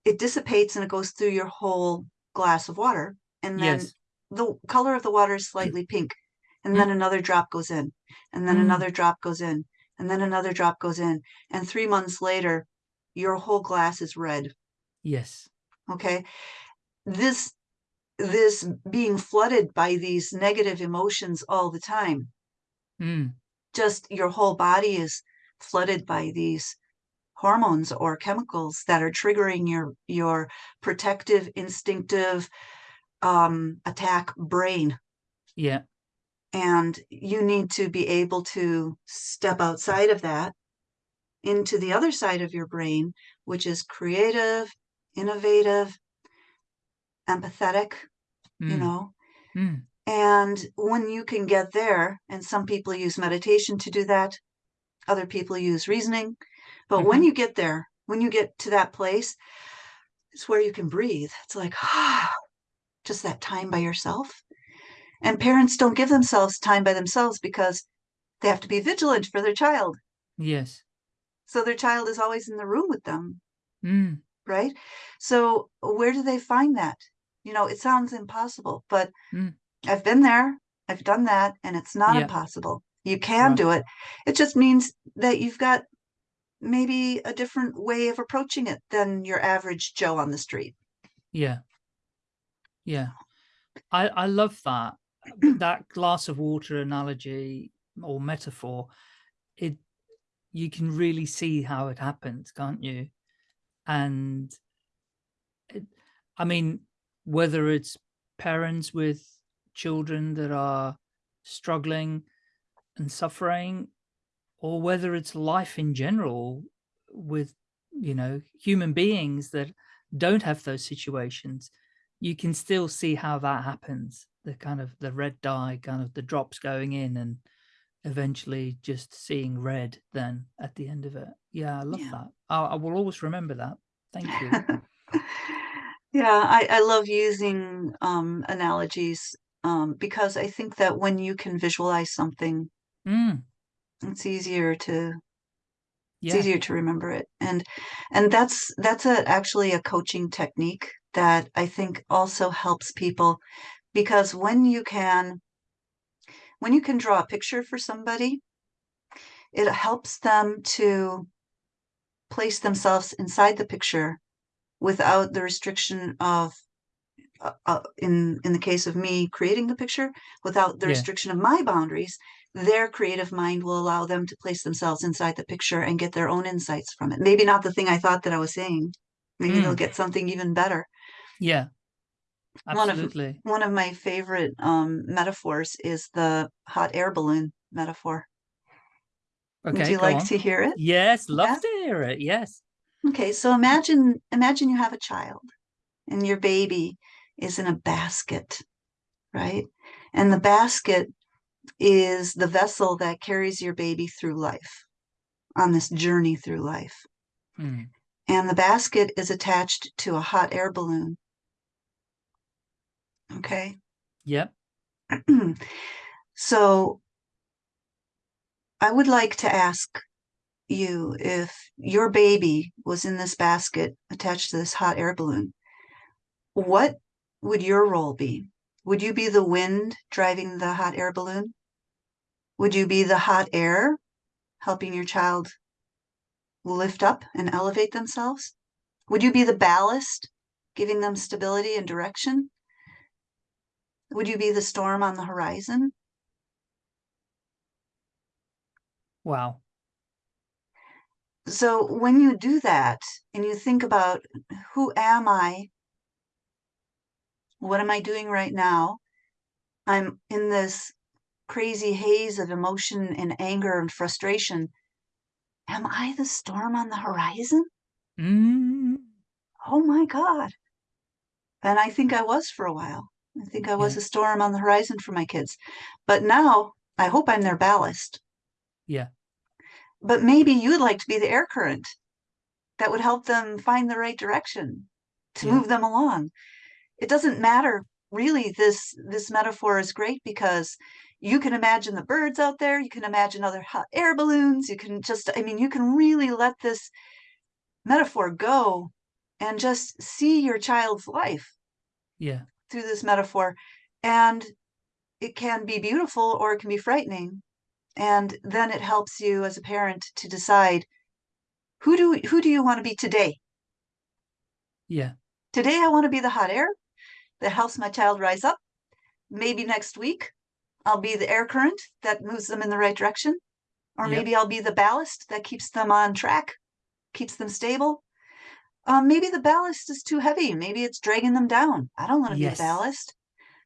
it dissipates and it goes through your whole glass of water. And then Yes. the color of the water is mm. slightly pink. And then another drop goes in. And then Mm. another drop goes in. And then another drop goes in. And three months later, your whole glass is red. Yes. Okay. This this being flooded by these negative emotions all the time, Mm, just your whole body is flooded by these hormones or chemicals that are triggering your your protective instinctive um attack brain yeah. And you need to be able to step outside of that into the other side of your brain which is creative innovative empathetic you mm, know? Mm, and when you can get there and some people use meditation to do that other people use reasoning but when Mhm. you get there when you get to that place it's where you can breathe. It's like ah just that time by yourself and parents don't give themselves time by themselves because they have to be vigilant for their child yes. so their child is always in the room with them Mm, right so where do they find that you know it sounds impossible but Mm. i've been there i've done that and it's not Yeah. impossible you can Right. do it it just means that you've got maybe a different way of approaching it than your average joe on the street yeah. Yeah. I, I love that. That glass of water analogy or metaphor, it you can really see how it happens, can't you? And it, I mean, whether it's parents with children that are struggling and suffering, or whether it's life in general with, you know, human beings that don't have those situations, you can still see how that happens. The kind of the red dye, kind of the drops going in and eventually just seeing red then at the end of it. Yeah, I love Yeah. that. I, I will always remember that. Thank you. Yeah, I, I love using um, analogies um, because I think that when you can visualize something, Mm, it's easier to it's easier to remember it. And and that's that's a actually a coaching technique that I think also helps people because when you can when you can draw a picture for somebody, it helps them to place themselves inside the picture without the restriction of uh, uh, in in the case of me creating the picture without the Yeah. restriction of my boundaries their creative mind will allow them to place themselves inside the picture and get their own insights from it maybe not the thing i thought that i was saying maybe they'll Mm. get something even better yeah, One of- absolutely. one of my favorite um, metaphors is the hot air balloon metaphor Okay, would you like on. to hear it Yes, love Yeah. to hear it. Yes. Okay, so imagine imagine you have a child and your baby is in a basket, right? And the basket is the vessel that carries your baby through life on this journey through life. Mm, And the basket is attached to a hot air balloon. Okay. Yep. so I would like to ask you if your baby was in this basket attached to this hot air balloon, what would your role be? Would you be the wind driving the hot air balloon? Would you be the hot air helping your child lift up and elevate themselves? Would you be the ballast giving them stability and direction? Would you be the storm on the horizon? Wow. So when you do that and you think about who am I? What am I doing right now? I'm in this crazy haze of emotion and anger and frustration. Am I the storm on the horizon? Mm, Oh my God. And I think I was for a while. I think I was Yeah. a storm on the horizon for my kids. But now I hope I'm their ballast. yeah. But maybe you'd like to be the air current that would help them find the right direction to Yeah. move them along. It doesn't matter really this this metaphor is great because you can imagine the birds out there, you can imagine other air balloons, you can just I mean you can really let this metaphor go and just see your child's life Yeah. Through this metaphor and it can be beautiful or it can be frightening and then it helps you as a parent to decide who do who do you want to be today Yeah. today i want to be the hot air that helps my child rise up maybe next week i'll be the air current that moves them in the right direction or Yep. maybe i'll be the ballast that keeps them on track keeps them stable um, maybe the ballast is too heavy maybe it's dragging them down i don't want to be Yes. the ballast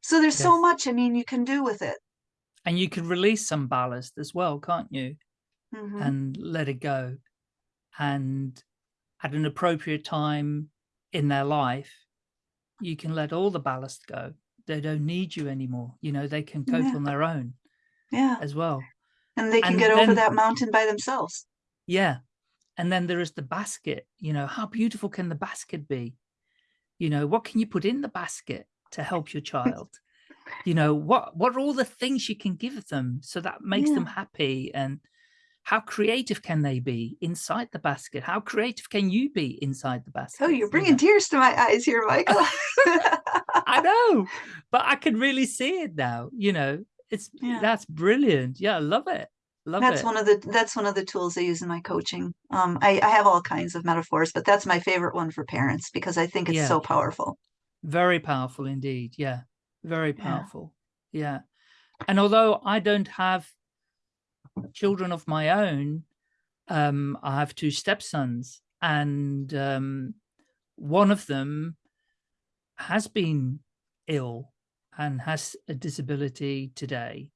so there's so much i mean you can do with it And you can release some ballast as well, can't you? Mhm. and let it go. And at an appropriate time in their life, you can let all the ballast go. They don't need you anymore. You know, they can cope Yeah. on their own yeah as well. and they can And get over that mountain by themselves Yeah. And then there is the basket, you know, how beautiful can the basket be? You know, what can you put in the basket to help your child? you know, what what are all the things you can give them so that makes them happy and how creative can they be inside the basket? How creative can you be inside the oh, basket? oh you you're bringing know? tears to my eyes here michael I know, but I can really see it now. You know, it's Yeah. that's brilliant. Yeah, I love it. Love that's it. one of the that's one of the tools i use in my coaching um I, I have all kinds of metaphors but that's my favorite one for parents because i think it's Yeah. so powerful Very powerful indeed. Yeah, very Yeah. powerful yeah and although i don't have children of my own um i have two stepsons and um one of them has been ill and has a disability today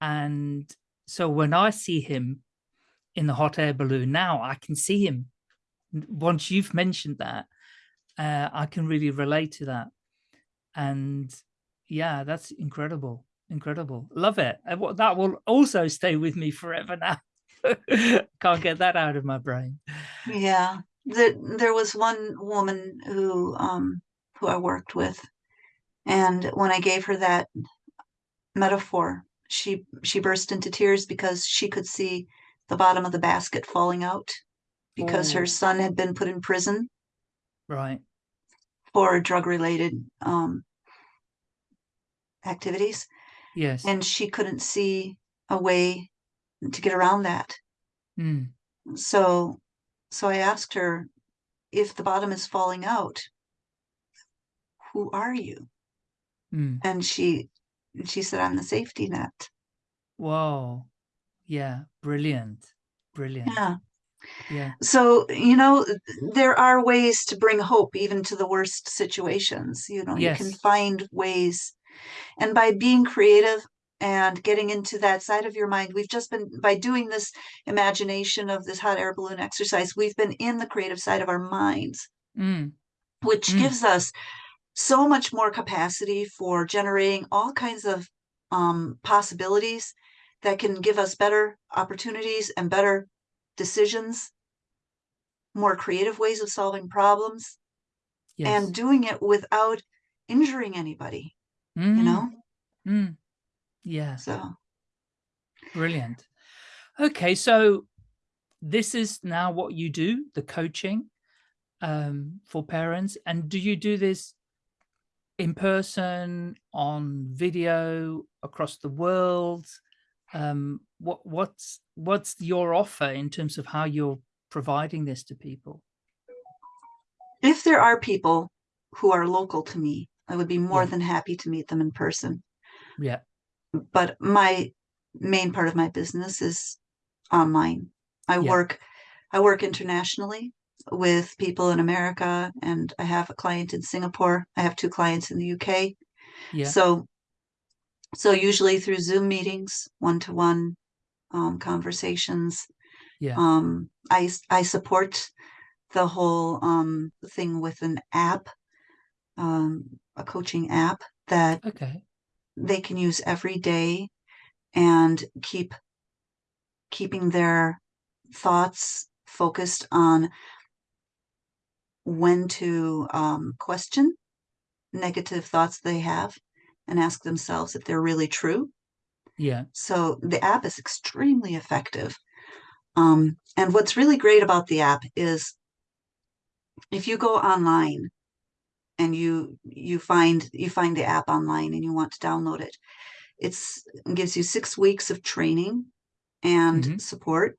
and so when i see him in the hot air balloon now i can see him. Once you've mentioned that uh, i can really relate to that. And yeah that's incredible incredible. Love it. That will also stay with me forever now. Can't get that out of my brain. Yeah, there there was one woman who um who I worked with, and when I gave her that metaphor, she she burst into tears because she could see the bottom of the basket falling out because her Oh. son had been put in prison right for drug-related um activities, yes and she couldn't see a way to get around that. Mm, So so I asked her, if the bottom is falling out, who are you? mm. and she she said i'm the safety net Whoa. Yeah. Brilliant. Brilliant. yeah Yeah. so you know there are ways to bring hope even to the worst situations you know you can find ways and by being creative and getting into that side of your mind we've just been by doing this imagination of this hot air balloon exercise we've been in the creative side of our minds Mm, which Mm. gives us so much more capacity for generating all kinds of um, possibilities that can give us better opportunities and better decisions, more creative ways of solving problems, yes. and doing it without injuring anybody, Mm, you know? mm. Yeah. So, Brilliant. Okay. So this is now what you do, the coaching um, for parents. And do you do this in person, on video, across the world? Um, what what's what's your offer in terms of how you're providing this to people? if there are people who are local to me, I would be more Yeah. than happy to meet them in person. Yeah. but my main part of my business is online. I Yeah. work I work internationally with people in America and I have a client in Singapore. I have two clients in the UK. Yeah. So so usually through Zoom meetings, one-to-one um, conversations. Yeah. Um, I I support the whole um, thing with an app, um, a coaching app that Okay. they can use every day and keep keeping their thoughts focused on when to um, question negative thoughts they have and ask themselves if they're really true. Yeah. So the app is extremely effective. Um, and what's really great about the app is if you go online and you you find you find the app online and you want to download it, it's it gives you six weeks of training and Mhm. support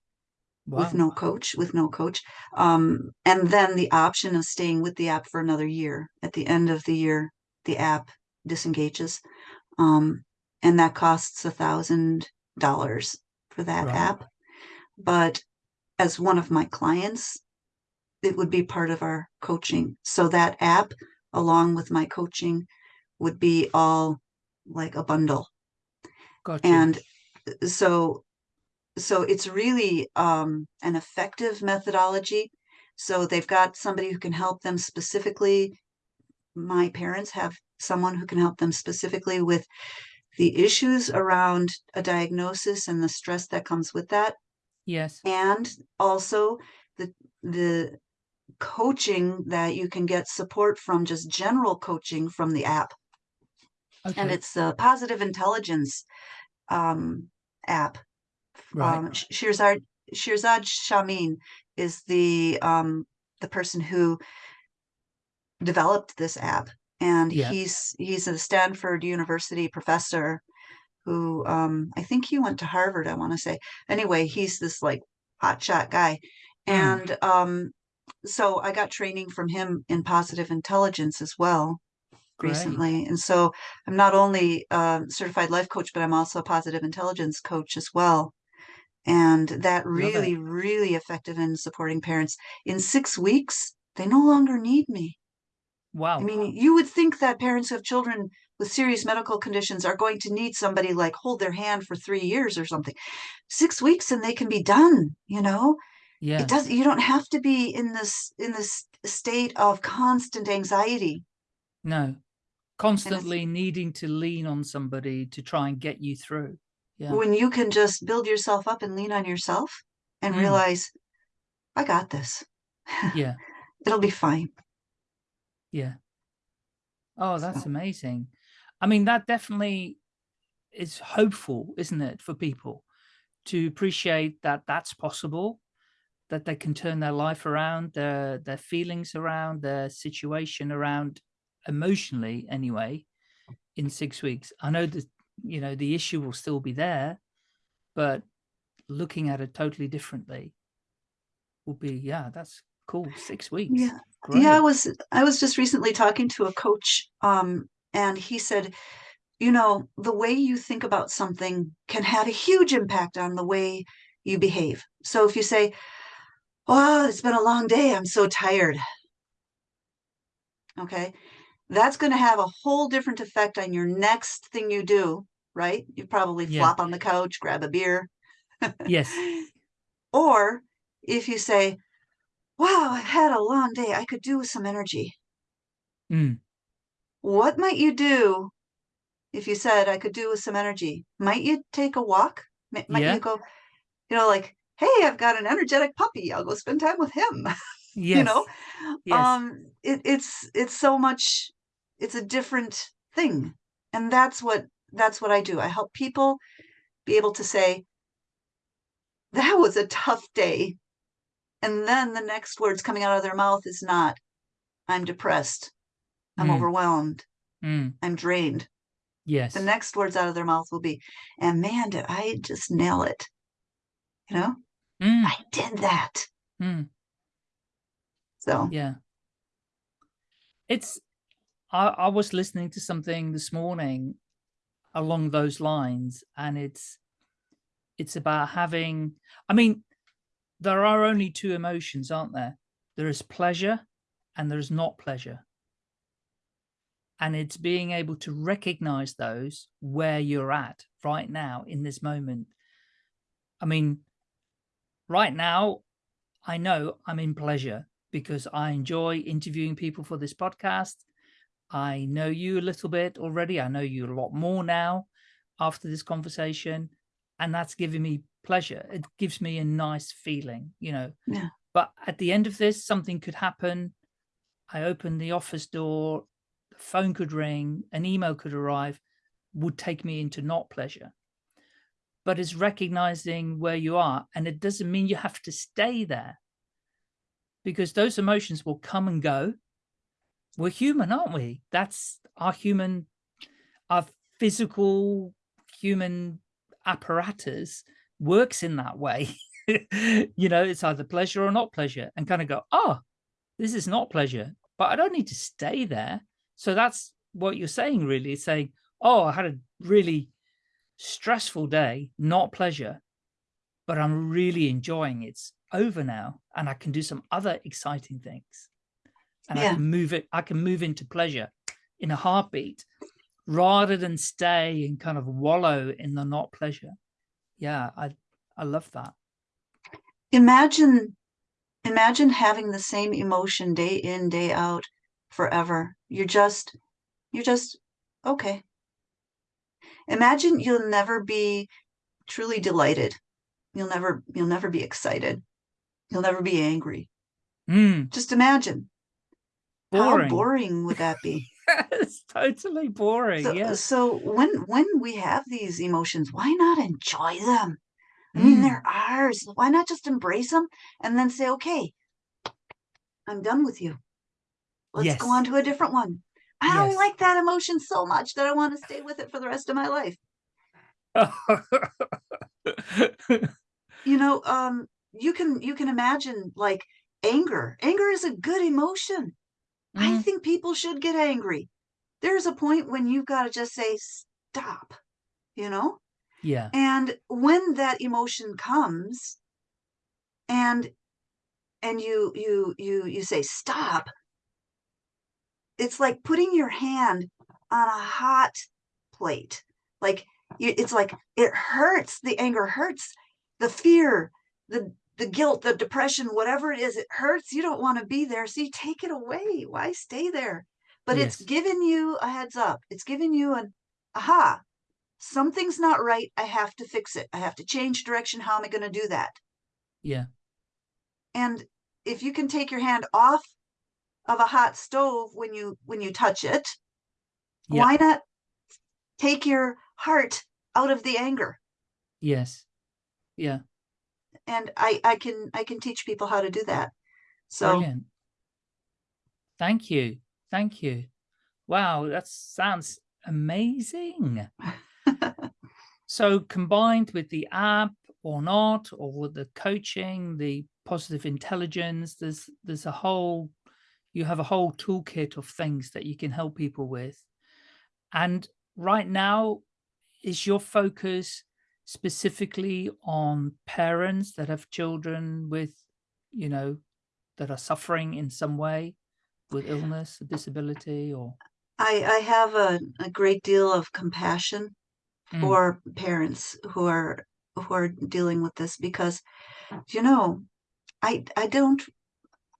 with no coach with no coach. Um, and then the option of staying with the app for another year. At the end of the year the app disengages um, and that costs a thousand dollars for that Right. app. But as one of my clients it would be part of our coaching. So that app along with my coaching would be all like a bundle. Got you. and so so it's really um, an effective methodology. So they've got somebody who can help them specifically. My parents have someone who can help them specifically with the issues around a diagnosis and the stress that comes with that. Yes. and also the the coaching that you can get support from just general coaching from the app. Okay. and it's a positive intelligence um, app right. um, Sh- Shirzad Shirzad Chamine is the um, the person who developed this app, and Yeah. he's he's a Stanford University professor who um, I think he went to Harvard. I want to say anyway. He's this like hotshot guy, Mm. and um, so I got training from him in positive intelligence as well. Recently. And so I'm not only a certified life coach, but I'm also a positive intelligence coach as well. And that really, really effective in supporting parents. In six weeks, they no longer need me. Wow. I mean, you would think that parents who have children with serious medical conditions are going to need somebody like hold their hand for three years or something. Six weeks and they can be done, you know? yeah. It does you don't have to be in this in this state of constant anxiety. No. Constantly needing to lean on somebody to try and get you through. Yeah. When you can just build yourself up and lean on yourself and Mm. realize, I got this. Yeah. It'll be fine. Yeah. Oh, that's So- amazing. I mean, that definitely is hopeful, isn't it, for people to appreciate that that's possible, that they can turn their life around, their their feelings around, their situation around emotionally anyway in six weeks. I know that, you know, the issue will still be there, but looking at it totally differently will be, yeah, that's cool. Six weeks. Yeah. Great. Yeah, I was I was just recently talking to a coach, um, and he said, you know, the way you think about something can have a huge impact on the way you behave. So if you say, Oh, it's been a long day, I'm so tired. Okay, that's going to have a whole different effect on your next thing you do, right? You probably Yeah. flop on the couch, grab a beer. Yes. Or if you say, Wow, I've had a long day, I could do with some energy. Mm. What might you do if you said, I could do with some energy? Might you take a walk? Mi- Might Yeah. you go, you know, like, hey, I've got an energetic puppy. I'll go spend time with him. Yes. You know, Yes. um, it, it's it's so much. It's a different thing, and that's what that's what I do. I help people be able to say, that was a tough day, and then the next words coming out of their mouth is not, I'm depressed, I'm Mm. overwhelmed, Mm. I'm drained. Yes. the next words out of their mouth will be, and man, did I just nail it. You know, Mm. I did that. Mm. So Yeah. It's, I, I was listening to something this morning along those lines and it's, it's about having, I mean, there are only two emotions, aren't there? There is pleasure and there's not pleasure. And it's being able to recognize those where you're at right now in this moment. I mean, right now, I know I'm in pleasure because I enjoy interviewing people for this podcast. I know you a little bit already. I know you a lot more now after this conversation. And that's giving me pleasure. It gives me a nice feeling, you know. Yeah. But at the end of this, something could happen. I open the office door, the phone could ring, an email could arrive, would take me into not pleasure. But it's recognizing where you are. And it doesn't mean you have to stay there because those emotions will come and go. We're human, aren't we? That's our human, our physical human apparatus works in that way. you know, it's either pleasure or not pleasure and kind of go, oh, this is not pleasure, but I don't need to stay there. So that's what you're saying, really, is saying, oh, I had a really stressful day, not pleasure, but I'm really enjoying it. It's over now and I can do some other exciting things. And I Yeah. can move it, I can move into pleasure in a heartbeat rather than stay and kind of wallow in the not pleasure. Yeah, I I love that. imagine, imagine having the same emotion day in, day out forever. You're just, you're just, okay. Imagine you'll never be truly delighted. You'll never, you'll never be excited. You'll never be angry. Mm, Just imagine. Boring. How boring would that be? it's totally boring. So, yes. so when when we have these emotions, why not enjoy them? I mean, Mm, they're ours. Why not just embrace them and then say, okay, I'm done with you. Let's go on to a different one. I don't like that emotion so much that I want to stay with it for the rest of my life. You know, um, you can you can imagine like anger. Anger is a good emotion. I Mm, think people should get angry. there's a point when you've got to just say stop you know Yeah. and when that emotion comes and and you you you you say stop it's like putting your hand on a hot plate like it's like it hurts the anger hurts the fear the the guilt the depression whatever it is it hurts you don't want to be there so you take it away why stay there but it's Yes. giving you a heads up it's giving you an aha something's not right i have to fix it i have to change direction how am i going to do that Yeah. and if you can take your hand off of a hot stove when you when you touch it Yeah. why not take your heart out of the anger Yes. Yeah. And i i can i can teach people how to do that so Brilliant. Thank you. Thank you. Wow, that sounds amazing. so combined with the app or not, or with the coaching, the positive intelligence, there's there's a whole you have a whole toolkit of things that you can help people with. And right now, is your focus specifically on parents that have children with, you know, that are suffering in some way with illness, disability, or i i have a, a great deal of compassion Mm. for parents who are who are dealing with this because you know i i don't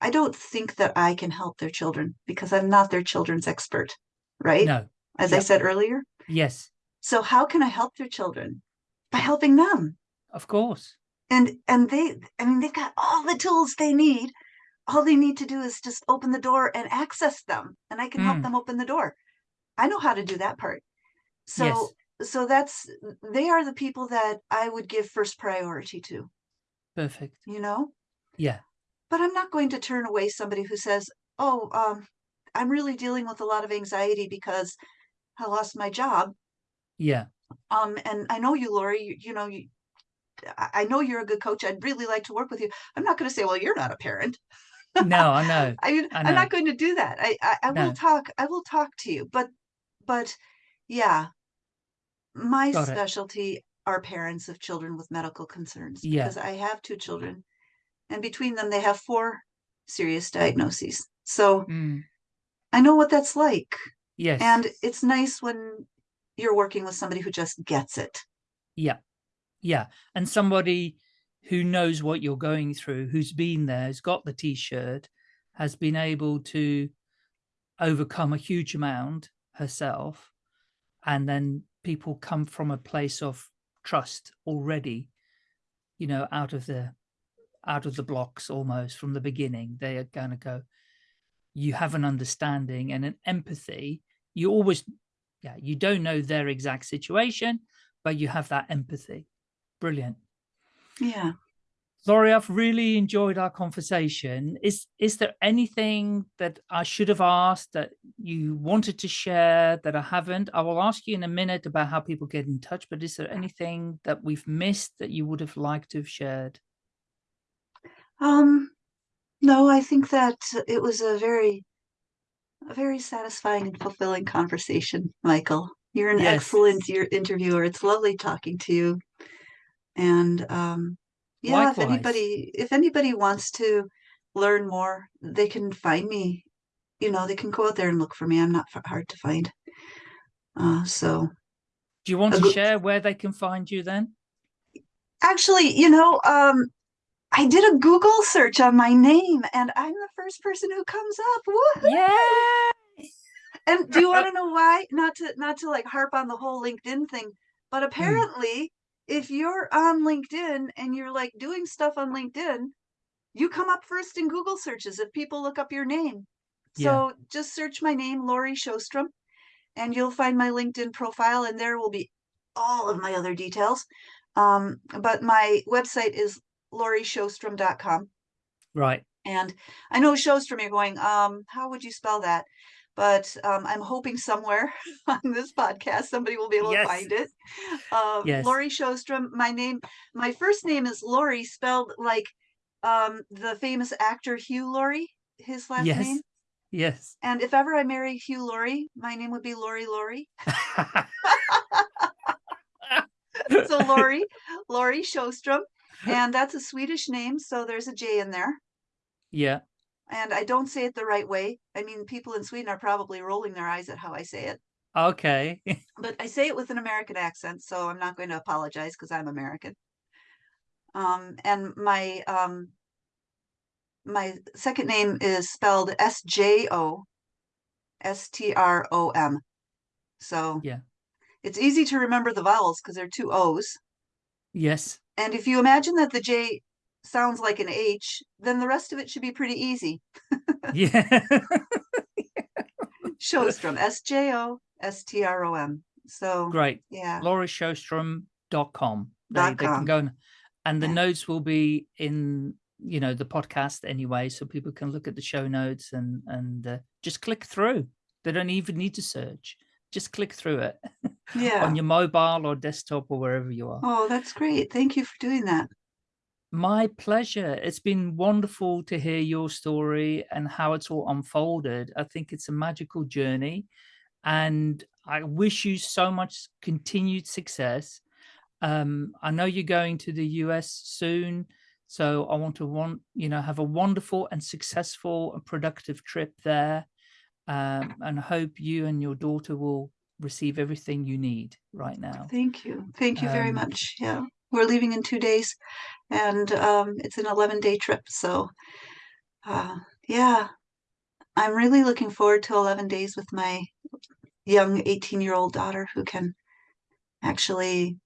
i don't think that i can help their children because i'm not their children's expert right no? as i said earlier Yes, so how can i help their children by helping them of course. and and they i mean they've got all the tools they need all they need to do is just open the door and access them and i can help Mm. them open the door i know how to do that part so Yes. so that's they are the people that i would give first priority to Perfect. you know Yeah. but i'm not going to turn away somebody who says oh um i'm really dealing with a lot of anxiety because i lost my job Yeah. Um and i know you lori you, you know you I know you're a good coach. I'd really like to work with you. I'm not going to say, "Well, you're not a parent." No, I know. I mean, I I'm know. not going to do that. I, I, I No. will talk. I will talk to you, but, but, yeah, my Got it. specialty are parents of children with medical concerns Yeah. because I have two children, and between them, they have four serious diagnoses. So Mm. I know what that's like, Yes. and it's nice when you're working with somebody who just gets it. Yeah. Yeah. And somebody who knows what you're going through, who's been there, has got the t-shirt, has been able to overcome a huge amount herself. And then people come from a place of trust already, you know, out of the out of the blocks almost from the beginning. They are gonna go, you have an understanding and an empathy. You always yeah, you don't know their exact situation, but you have that empathy. Brilliant. Yeah. Laurie, I've really enjoyed our conversation. Is is there anything that I should have asked that you wanted to share that I haven't? I will ask you in a minute about how people get in touch, but is there anything that we've missed that you would have liked to have shared? Um, no, I think that it was a very, a very satisfying and fulfilling conversation, Michael. You're an Yes. excellent your interviewer. It's lovely talking to you. And um, yeah, if anybody if anybody wants to learn more, they can find me. You know, they can go out there and look for me. I'm not f- hard to find. Uh, so Do you want to share where they can find you then? actually, you know, um, I did a Google search on my name, and I'm the first person who comes up. Woohoo! Yeah. And do you want to know why? Not to not to like harp on the whole LinkedIn thing, but apparently, if you're on LinkedIn and you're like doing stuff on LinkedIn, you come up first in Google searches if people look up your name. Yeah. So just search my name, Lori Sjostrom, and you'll find my LinkedIn profile, and there will be all of my other details. Um, but my website is lorisjostrom.com. Right. And I know Sjostrom, you're going, um, how would you spell that? But um, I'm hoping somewhere on this podcast somebody will be able Yes. to find it. Uh, Yes. Lori Sjostrom, My name, my first name is Lori, spelled like um, the famous actor Hugh Laurie. His last Yes. name. Yes. And if ever I marry Hugh Laurie, my name would be Lori Laurie. so Lori, Laurie Sjostrom. And that's a Swedish name, so there's a J in there. yeah. And I don't say it the right way. I mean, people in Sweden are probably rolling their eyes at how I say it. Okay. But I say it with an American accent, so I'm not going to apologize because I'm American. Um, and my um, my second name is spelled S J O S T R O M. So Yeah. it's easy to remember the vowels because they're two O's. yes. And if you imagine that the J sounds like an H, then the rest of it should be pretty easy. Yeah. Sjostrom, S J O S T R O M. So Great. yeah, laurisjostrom.com. They, Dot they can go and, and the Yeah. notes will be in, you know, the podcast anyway. So people can look at the show notes and, and uh, just click through. They don't even need to search. Just click through it yeah. on your mobile or desktop or wherever you are. Oh, that's great. Thank you for doing that. My pleasure. It's been wonderful to hear your story and how it's all unfolded. I think it's a magical journey and I wish you so much continued success. Um, I know you're going to the US soon, so I want to want, you know, have a wonderful and successful and productive trip there. Um, and hope you and your daughter will receive everything you need right now. Thank you. Thank you very Um, much. Yeah. We're leaving in two days and um, it's an 11 day trip. So, uh, yeah, I'm really looking forward to 11 days with my young 18 year old daughter who can actually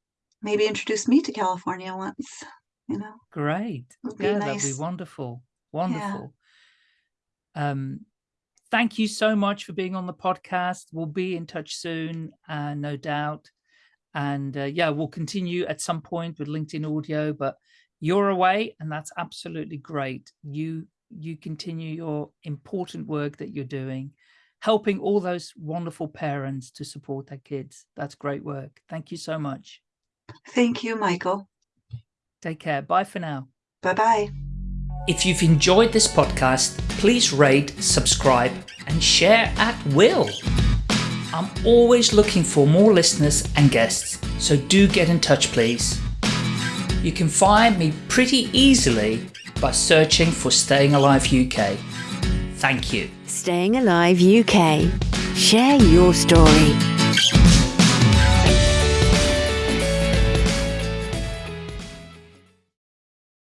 maybe introduce me to California once, you know, Great. Yeah, that'd be wonderful. Wonderful. Um, thank you so much for being on the podcast. We'll be in touch soon, uh, no doubt. And uh, yeah, we'll continue at some point with LinkedIn audio, but you're away and that's absolutely great. You you continue your important work that you're doing, helping all those wonderful parents to support their kids. That's great work. Thank you so much. Thank you, Michael. Take care. Bye for now. Bye bye. If you've enjoyed this podcast, please rate, subscribe, and share at will. I'm always looking for more listeners and guests, so do get in touch, please. You can find me pretty easily by searching for Staying Alive UK. Thank you. Staying Alive UK. Share your story.